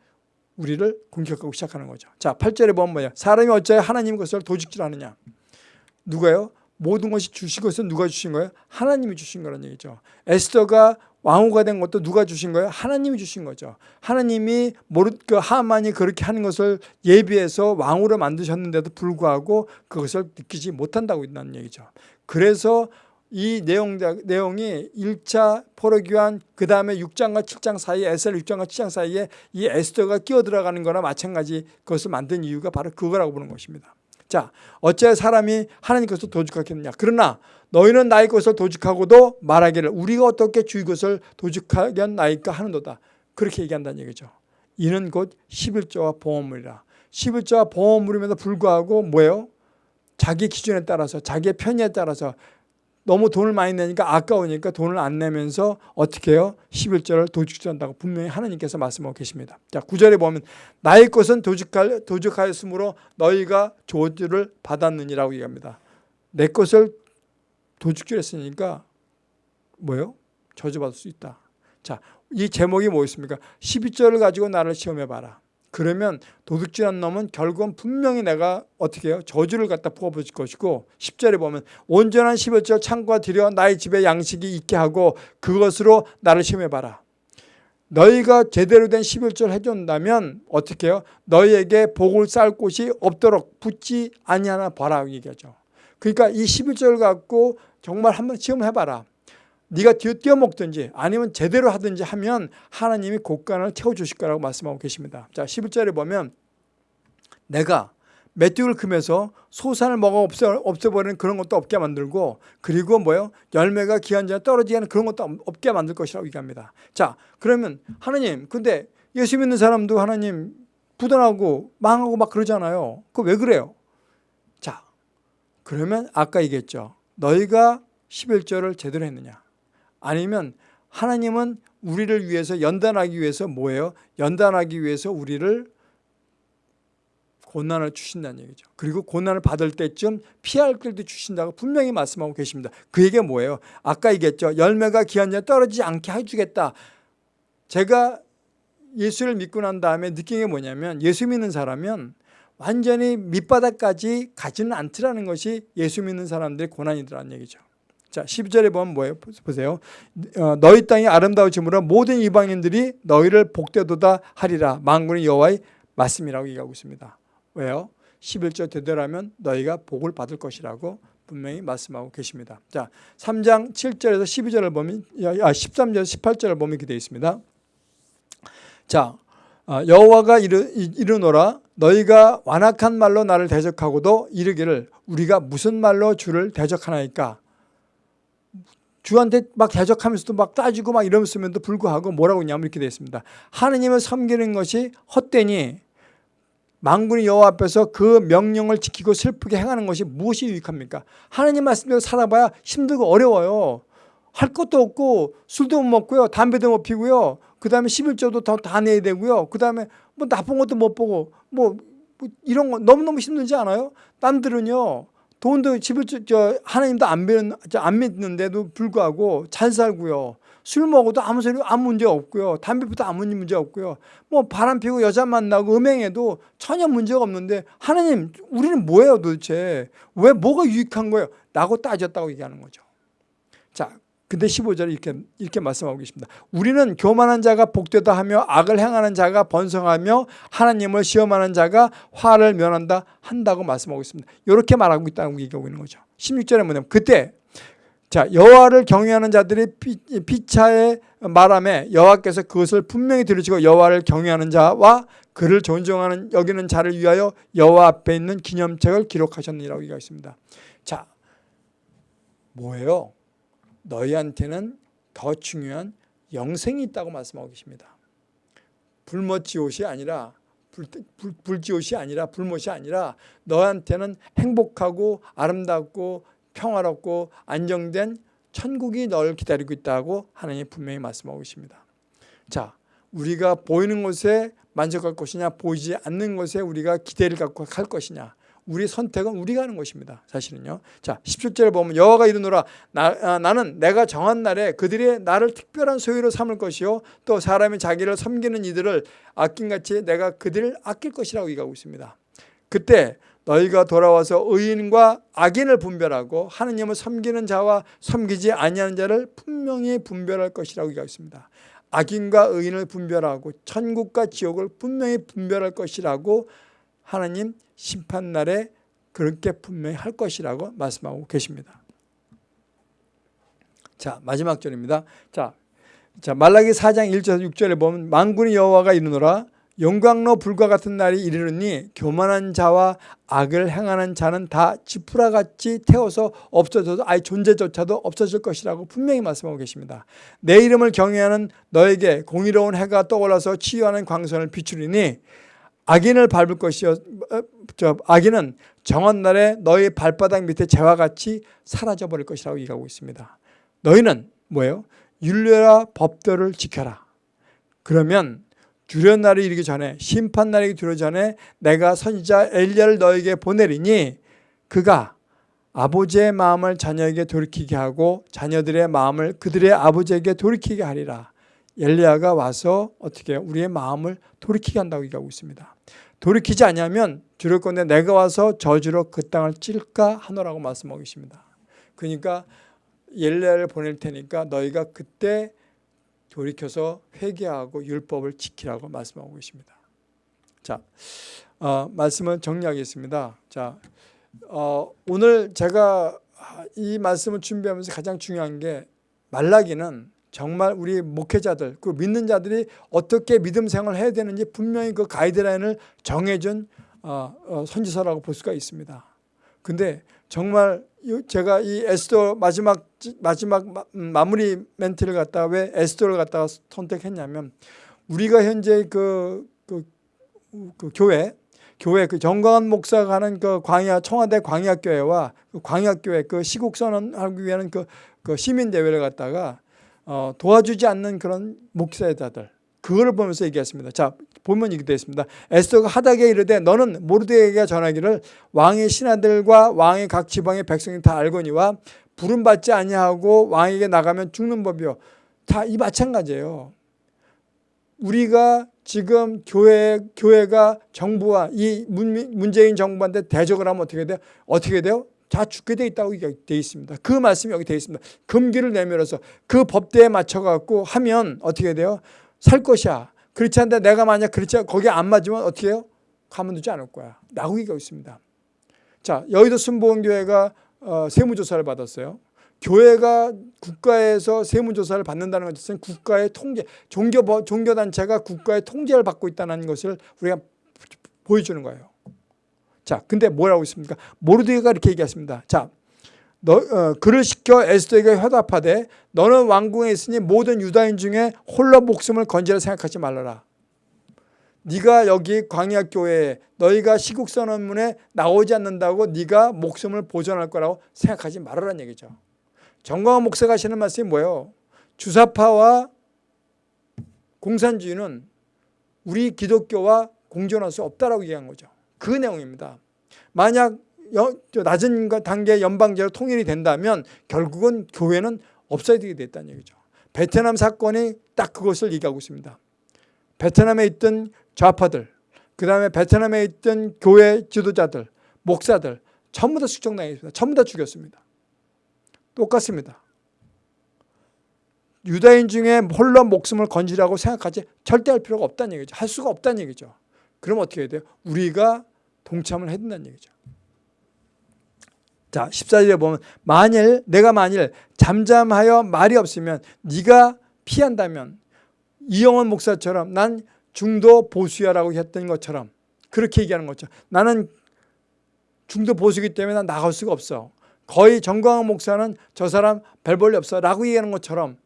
우리를 공격하고 시작하는 거죠. 자, 8절에 보면 뭐야? 사람이 어찌하여 하나님 것을 도둑질하느냐? 누가요? 모든 것이 주신 것은 누가 주신 거예요? 하나님이 주신 거라는 얘기죠. 에스더가 왕후가 된 것도 누가 주신 거예요? 하나님이 주신 거죠. 하나님이 모르 그 하만이 그렇게 하는 것을 예비해서 왕후로 만드셨는데도 불구하고 그것을 느끼지 못한다고 있다는 얘기죠. 그래서 이 내용, 내용이 1차 포로교환 그 다음에 6장과 7장 사이에 에셀 6장과 7장 사이에 이 에스더가 끼어들어가는 거나 마찬가지 그것을 만든 이유가 바로 그거라고 보는 것입니다. 자, 어째 사람이 하나님 것을 도둑하겠느냐. 그러나 너희는 나의 것을 도둑하고도 말하기를 우리가 어떻게 주의 것을 도둑하겠나이까 하는도다. 그렇게 얘기한다는 얘기죠. 이는 곧 11조와 보험물이라. 11조와 보험물임에도 불구하고 뭐예요? 자기 기준에 따라서 자기의 편의에 따라서 너무 돈을 많이 내니까 아까우니까 돈을 안 내면서 어떻게 해요? 11절을 도둑질한다고 분명히 하나님께서 말씀하고 계십니다. 자, 9절에 보면 나의 것은 도둑할, 도둑하였으므로 너희가 조주를 받았느니라고 얘기합니다. 내 것을 도둑질했으니까 뭐예요? 저주받을 수 있다. 자, 이 제목이 뭐였습니까? 12절을 가지고 나를 시험해봐라. 그러면 도둑질한 놈은 결국은 분명히 내가 어떻게 해요? 저주를 갖다 부어붙일 것이고 10절에 보면 온전한 11절 창과 들여 나의 집에 양식이 있게 하고 그것으로 나를 시험해봐라. 너희가 제대로 된 11절 해준다면 어떻게 해요? 너희에게 복을 쌓을 곳이 없도록 붙지 아니하나 봐라 얘기하죠. 그러니까 이 11절 갖고 정말 한번 시험해봐라. 네가 뛰어 먹든지 아니면 제대로 하든지 하면 하나님이 곡간을 채워주실 거라고 말씀하고 계십니다. 자 11절에 보면 내가 메뚜기를 금해서 소산을 먹어 없애, 없애버리는 그런 것도 없게 만들고 그리고 뭐요 열매가 기한 전에 떨어지게 하는 그런 것도 없게 만들 것이라고 얘기합니다. 자 그러면 하나님 근데 예수 믿는 사람도 하나님 부단하고 망하고 막 그러잖아요. 그 왜 그래요? 자 그러면 아까 얘기했죠. 너희가 11절을 제대로 했느냐 아니면 하나님은 우리를 위해서 연단하기 위해서 뭐예요? 연단하기 위해서 우리를 고난을 주신다는 얘기죠. 그리고 고난을 받을 때쯤 피할 길도 주신다고 분명히 말씀하고 계십니다. 그 얘기가 뭐예요? 아까 얘기했죠. 열매가 기한 전에 떨어지지 않게 해주겠다. 제가 예수를 믿고 난 다음에 느낀 게 뭐냐면 예수 믿는 사람은 완전히 밑바닥까지 가지는 않더라는 것이 예수 믿는 사람들의 고난이더라는 얘기죠. 자, 12절에 보면 뭐예요? 보세요. 어, 너희 땅이 아름다워짐으로 모든 이방인들이 너희를 복되도다 하리라. 만군의 여호와의 말씀이라고 얘기하고 있습니다. 왜요? 11절 되더라면 너희가 복을 받을 것이라고 분명히 말씀하고 계십니다. 자, 3장 7절에서 12절을 보면 아, 13절에서 18절을 보면 이렇게 되어 있습니다. 자, 어, 여호와가 이르, 이르노라 너희가 완악한 말로 나를 대적하고도 이르기를 우리가 무슨 말로 주를 대적하나이까 주한테 막 대적하면서도 막 따지고 막 이러면서도 불구하고 뭐라고 했냐면 이렇게 되어 있습니다. 하느님을 섬기는 것이 헛되니 망군의 여호와 앞에서 그 명령을 지키고 슬프게 행하는 것이 무엇이 유익합니까? 하나님 말씀대로 살아봐야 힘들고 어려워요. 할 것도 없고 술도 못 먹고요. 담배도 못 피고요. 그 다음에 11조도 다, 다 내야 되고요. 그 다음에 뭐 나쁜 것도 못 보고 뭐, 뭐 이런 거 너무너무 힘들지 않아요? 남들은요. 돈도 집을 저 하나님도 안 믿는 안 믿는데도 불구하고 잘 살고요. 술 먹어도 아무 소리 아무 문제 없고요. 담배 피도 아무 문제 없고요. 뭐 바람 피고 여자 만나고 음행해도 전혀 문제가 없는데 하나님 우리는 뭐예요 도대체 왜 뭐가 유익한 거예요? 라고 따졌다고 얘기하는 거죠. 자, 근데 15절에 이렇게, 이렇게 말씀하고 계십니다. 우리는 교만한 자가 복되다 하며 악을 행하는 자가 번성하며 하나님을 시험하는 자가 화를 면한다 한다고 말씀하고 있습니다. 이렇게 말하고 있다고 얘기하고 있는 거죠. 16절에 뭐냐면 그때 자 여호와를 경외하는 자들이 피, 차의 말함에 여호와께서 그것을 분명히 들으시고 여호와를 경외하는 자와 그를 존중하는 여기는 자를 위하여 여호와 앞에 있는 기념책을 기록하셨느니라고 얘기가 있습니다. 자 뭐예요? 너희한테는 더 중요한 영생이 있다고 말씀하고 계십니다. 불못지옷이 아니라 불지옷이 아니라 불못이 아니라 너한테는 행복하고 아름답고 평화롭고 안정된 천국이 너를 기다리고 있다고 하나님 분명히 말씀하고 계십니다. 자, 우리가 보이는 곳에 만족할 것이냐 보이지 않는 것에 우리가 기대를 갖고 갈 것이냐 우리 선택은 우리가 하는 것입니다. 사실은요. 자, 17절에 보면 여호와가 이르노라 나, 아, 나는 내가 정한 날에 그들이 나를 특별한 소유로 삼을 것이요 또 사람이 자기를 섬기는 이들을 아낀같이 내가 그들을 아낄 것이라고 얘기하고 있습니다. 그때 너희가 돌아와서 의인과 악인을 분별하고 하느님을 섬기는 자와 섬기지 아니하는 자를 분명히 분별할 것이라고 얘기하고 있습니다. 악인과 의인을 분별하고 천국과 지옥을 분명히 분별할 것이라고 하나님 심판날에 그렇게 분명히 할 것이라고 말씀하고 계십니다. 자 마지막 절입니다. 자, 자 말라기 4장 1절 6절에 보면 만군의 여호와가 이르노라 영광로 불과 같은 날이 이르르니 교만한 자와 악을 행하는 자는 다 지푸라같이 태워서 없어져도 아예 존재조차도 없어질 것이라고 분명히 말씀하고 계십니다. 내 이름을 경외하는 너에게 공의로운 해가 떠올라서 치유하는 광선을 비추리니 악인을 밟을 것이요 어, 저 악인은 정한 날에 너희 발바닥 밑에 재와 같이 사라져 버릴 것이라고 얘기하고 있습니다. 너희는 뭐예요? 윤례와 법도를 지켜라. 그러면 주련 날이 이르기 전에 심판 날이 들어 전에 내가 선지자 엘리야를 너에게 보내리니 그가 아버지의 마음을 자녀에게 돌이키게 하고 자녀들의 마음을 그들의 아버지에게 돌이키게 하리라. 엘리야가 와서 어떻게 우리의 마음을 돌이키게 한다고 얘기하고 있습니다. 돌이키지 않으면 주를 건데 내가 와서 저주로 그 땅을 찔까 하노라고 말씀하고 계십니다. 그러니까 엘리야를 보낼 테니까 너희가 그때 돌이켜서 회개하고 율법을 지키라고 말씀하고 계십니다. 자, 어, 말씀을 정리하겠습니다. 자, 어, 오늘 제가 이 말씀을 준비하면서 가장 중요한 게 말라기는 정말 우리 목회자들 그 믿는 자들이 어떻게 믿음 생활을 해야 되는지 분명히 그 가이드라인을 정해준 어, 어, 선지서라고 볼 수가 있습니다. 근데 정말 제가 이 에스더 마지막 마지막 음, 마무리 멘트를 갖다가 왜 에스더를 갖다가 선택했냐면 우리가 현재 그, 그, 그 교회 교회 그 정광한 목사가 하는 그 광야 청와대 광야교회와 그 광야교회 그 시국 선언하기 위한 그, 그 시민 대회를 갖다가 어, 도와주지 않는 그런 목사자들 그거를 보면서 얘기했습니다. 자 보면 이렇게 되어 있습니다. 에스더가 하닥에 이르되 너는 모르드에게 전하기를 왕의 신하들과 왕의 각 지방의 백성이 다 알거니와 부름 받지 아니하고 왕에게 나가면 죽는 법이요. 다 이 마찬가지예요. 우리가 지금 교회 교회가 정부와 이 문- 문재인 정부한테 대적을 하면 어떻게 돼요? 어떻게 돼요? 다 죽게 돼 있다고 되어 있습니다. 그 말씀이 여기 되어 있습니다. 금기를 내밀어서 그 법대에 맞춰 갖고 하면 어떻게 돼요? 살 것이야. 그렇지 않는데 내가 만약 그렇지 않 거기 안 맞으면 어떻게 해요? 가만 두지 않을 거야. 라고 얘기하고 있습니다. 자, 여의도 순복음교회가 어, 세무조사를 받았어요. 교회가 국가에서 세무조사를 받는다는 것은 국가의 통제, 종교, 종교단체가 국가의 통제를 받고 있다는 것을 우리가 보여주는 거예요. 자, 근데 뭐라고 있습니까? 모르드가 이렇게 얘기했습니다. 자, 너, 어, 그를 시켜 에스더에게 화답하되 너는 왕궁에 있으니 모든 유다인 중에 홀로 목숨을 건지라 생각하지 말라라. 네가 여기 광야 교회에 너희가 시국 선언문에 나오지 않는다고 네가 목숨을 보존할 거라고 생각하지 말아라는 얘기죠. 정광훈 목사가 하시는 말씀이 뭐예요? 주사파와 공산주의는 우리 기독교와 공존할 수 없다라고 얘기한 거죠. 그 내용입니다. 만약 여, 낮은 단계 연방제로 통일이 된다면 결국은 교회는 없어야 되게 됐다는 얘기죠. 베트남 사건이 딱 그것을 얘기하고 있습니다. 베트남에 있던 좌파들, 그 다음에 베트남에 있던 교회 지도자들, 목사들 전부 다 숙청당했습니다. 전부 다 죽였습니다. 똑같습니다. 유다인 중에 홀로 목숨을 건지라고 생각하지 절대 할 필요가 없다는 얘기죠. 할 수가 없다는 얘기죠. 그럼 어떻게 해야 돼요? 우리가 동참을 해야 된다는 얘기죠. 자, 14절에 보면 만일 내가 만일 잠잠하여 말이 없으면 네가 피한다면 이영원 목사처럼 난 중도 보수야라고 했던 것처럼 그렇게 얘기하는 거죠. 나는 중도 보수기 때문에 난 나갈 수가 없어. 거의 정광훈 목사는 저 사람 별 볼일 없어 라고 얘기하는 것처럼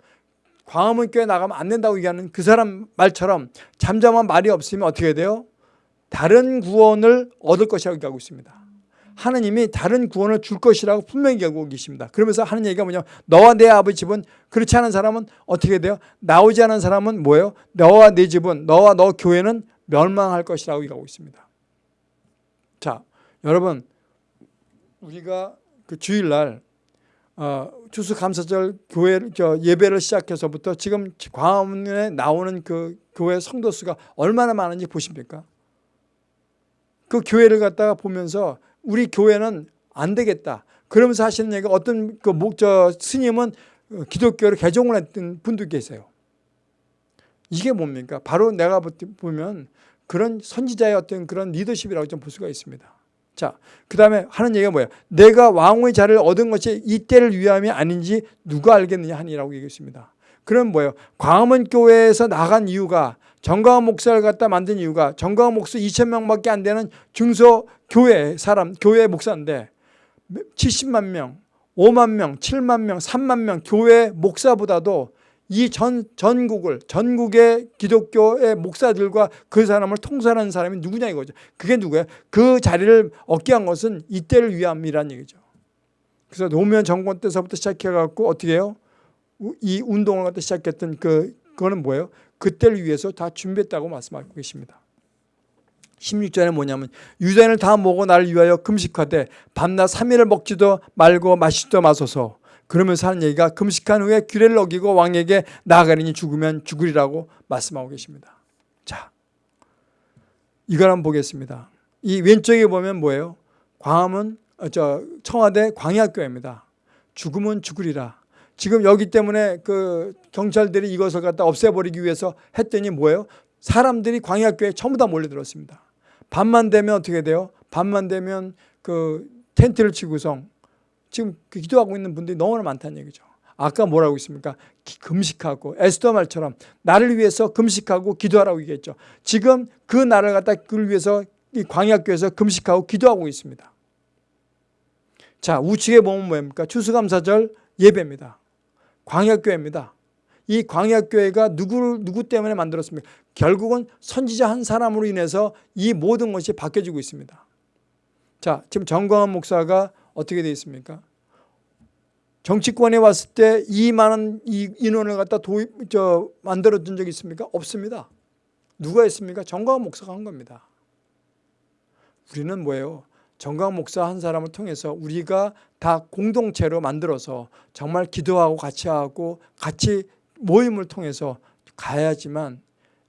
광화문 교회 나가면 안 된다고 얘기하는 그 사람 말처럼 잠잠한 말이 없으면 어떻게 돼요? 다른 구원을 얻을 것이라고 얘기하고 있습니다. 하느님이 다른 구원을 줄 것이라고 분명히 얘기하고 계십니다. 그러면서 하는 얘기가 뭐냐 너와 내 아버지 집은 그렇지 않은 사람은 어떻게 돼요? 나오지 않은 사람은 뭐예요? 너와 내 집은 너와 너 교회는 멸망할 것이라고 얘기하고 있습니다. 자 여러분 우리가 그 주일날 어, 추수감사절 교회 저 예배를 시작해서부터 지금 광화문에 나오는 그 교회 성도 수가 얼마나 많은지 보십니까? 그 교회를 갖다가 보면서 우리 교회는 안 되겠다. 그러면서 하시는 얘기가 어떤 그 목저 스님은 기독교를 개종을 했던 분도 계세요. 이게 뭡니까? 바로 내가 보면 그런 선지자의 어떤 그런 리더십이라고 좀 볼 수가 있습니다. 자, 그 다음에 하는 얘기가 뭐예요? 내가 왕의 자를 얻은 것이 이때를 위함이 아닌지 누가 알겠느냐 하니라고 얘기했습니다. 그럼 뭐예요? 광화문 교회에서 나간 이유가 정광훈 목사를 갖다 만든 이유가 정광훈 목사 2천 명밖에 안 되는 중소 교회 사람, 교회 목사인데 70만 명, 5만 명, 7만 명, 3만 명 교회 목사보다도 이 전, 전국을, 전국의 기독교의 목사들과 그 사람을 통솔하는 사람이 누구냐 이거죠. 그게 누구예요? 그 자리를 얻게 한 것은 이때를 위함이란 얘기죠. 그래서 노무현 정권 때서부터 시작해 갖고 어떻게 해요? 이 운동을 갖다 시작했던 그, 그거는 뭐예요? 그때를 위해서 다 준비했다고 말씀하고 계십니다. 16절에 뭐냐면 유대인을 다 모고 나를 위하여 금식하되 밤낮 3일을 먹지도 말고 마시지도 마소서 그러면서 하는 얘기가 금식한 후에 규례를 어기고 왕에게 나아가리니 죽으면 죽으리라고 말씀하고 계십니다. 자, 이걸 한번 보겠습니다. 이 왼쪽에 보면 뭐예요? 광화문, 어, 저 청와대 광야교회입니다. 죽으면 죽으리라. 지금 여기 때문에 그 경찰들이 이것을 갖다 없애버리기 위해서 했더니 뭐예요? 사람들이 광야교회에 전부 다 몰려들었습니다. 밤만 되면 어떻게 돼요? 밤만 되면 그 텐트를 치고서 지금 그 기도하고 있는 분들이 너무나 많다는 얘기죠. 아까 뭐라고 있습니까? 금식하고 에스더 말처럼 나를 위해서 금식하고 기도하라고 얘기했죠. 지금 그 나를 갖다 그를 위해서 이 광야교에서 금식하고 기도하고 있습니다. 자 우측에 보면 뭐입니까? 추수감사절 예배입니다. 광야교회입니다. 이 광야교회가 누구 누구 때문에 만들었습니까? 결국은 선지자 한 사람으로 인해서 이 모든 것이 바뀌어지고 있습니다. 자, 지금 정광훈 목사가 어떻게 되어 있습니까? 정치권에 왔을 때이 많은 이 인원을 갖다 도입 저 만들어 준 적이 있습니까? 없습니다. 누가 했습니까? 정광훈 목사가 한 겁니다. 우리는 뭐예요? 정광훈 목사 한 사람을 통해서 우리가 다 공동체로 만들어서 정말 기도하고 같이 하고 같이 모임을 통해서 가야지만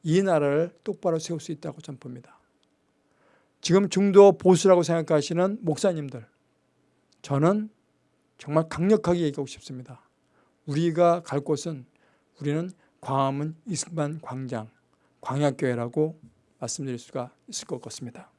이 나라를 똑바로 세울 수 있다고 저는 봅니다. 지금 중도 보수라고 생각하시는 목사님들 저는 정말 강력하게 얘기하고 싶습니다. 우리가 갈 곳은 우리는 광화문 이승만 광장 광야교회라고 말씀드릴 수가 있을 것 같습니다.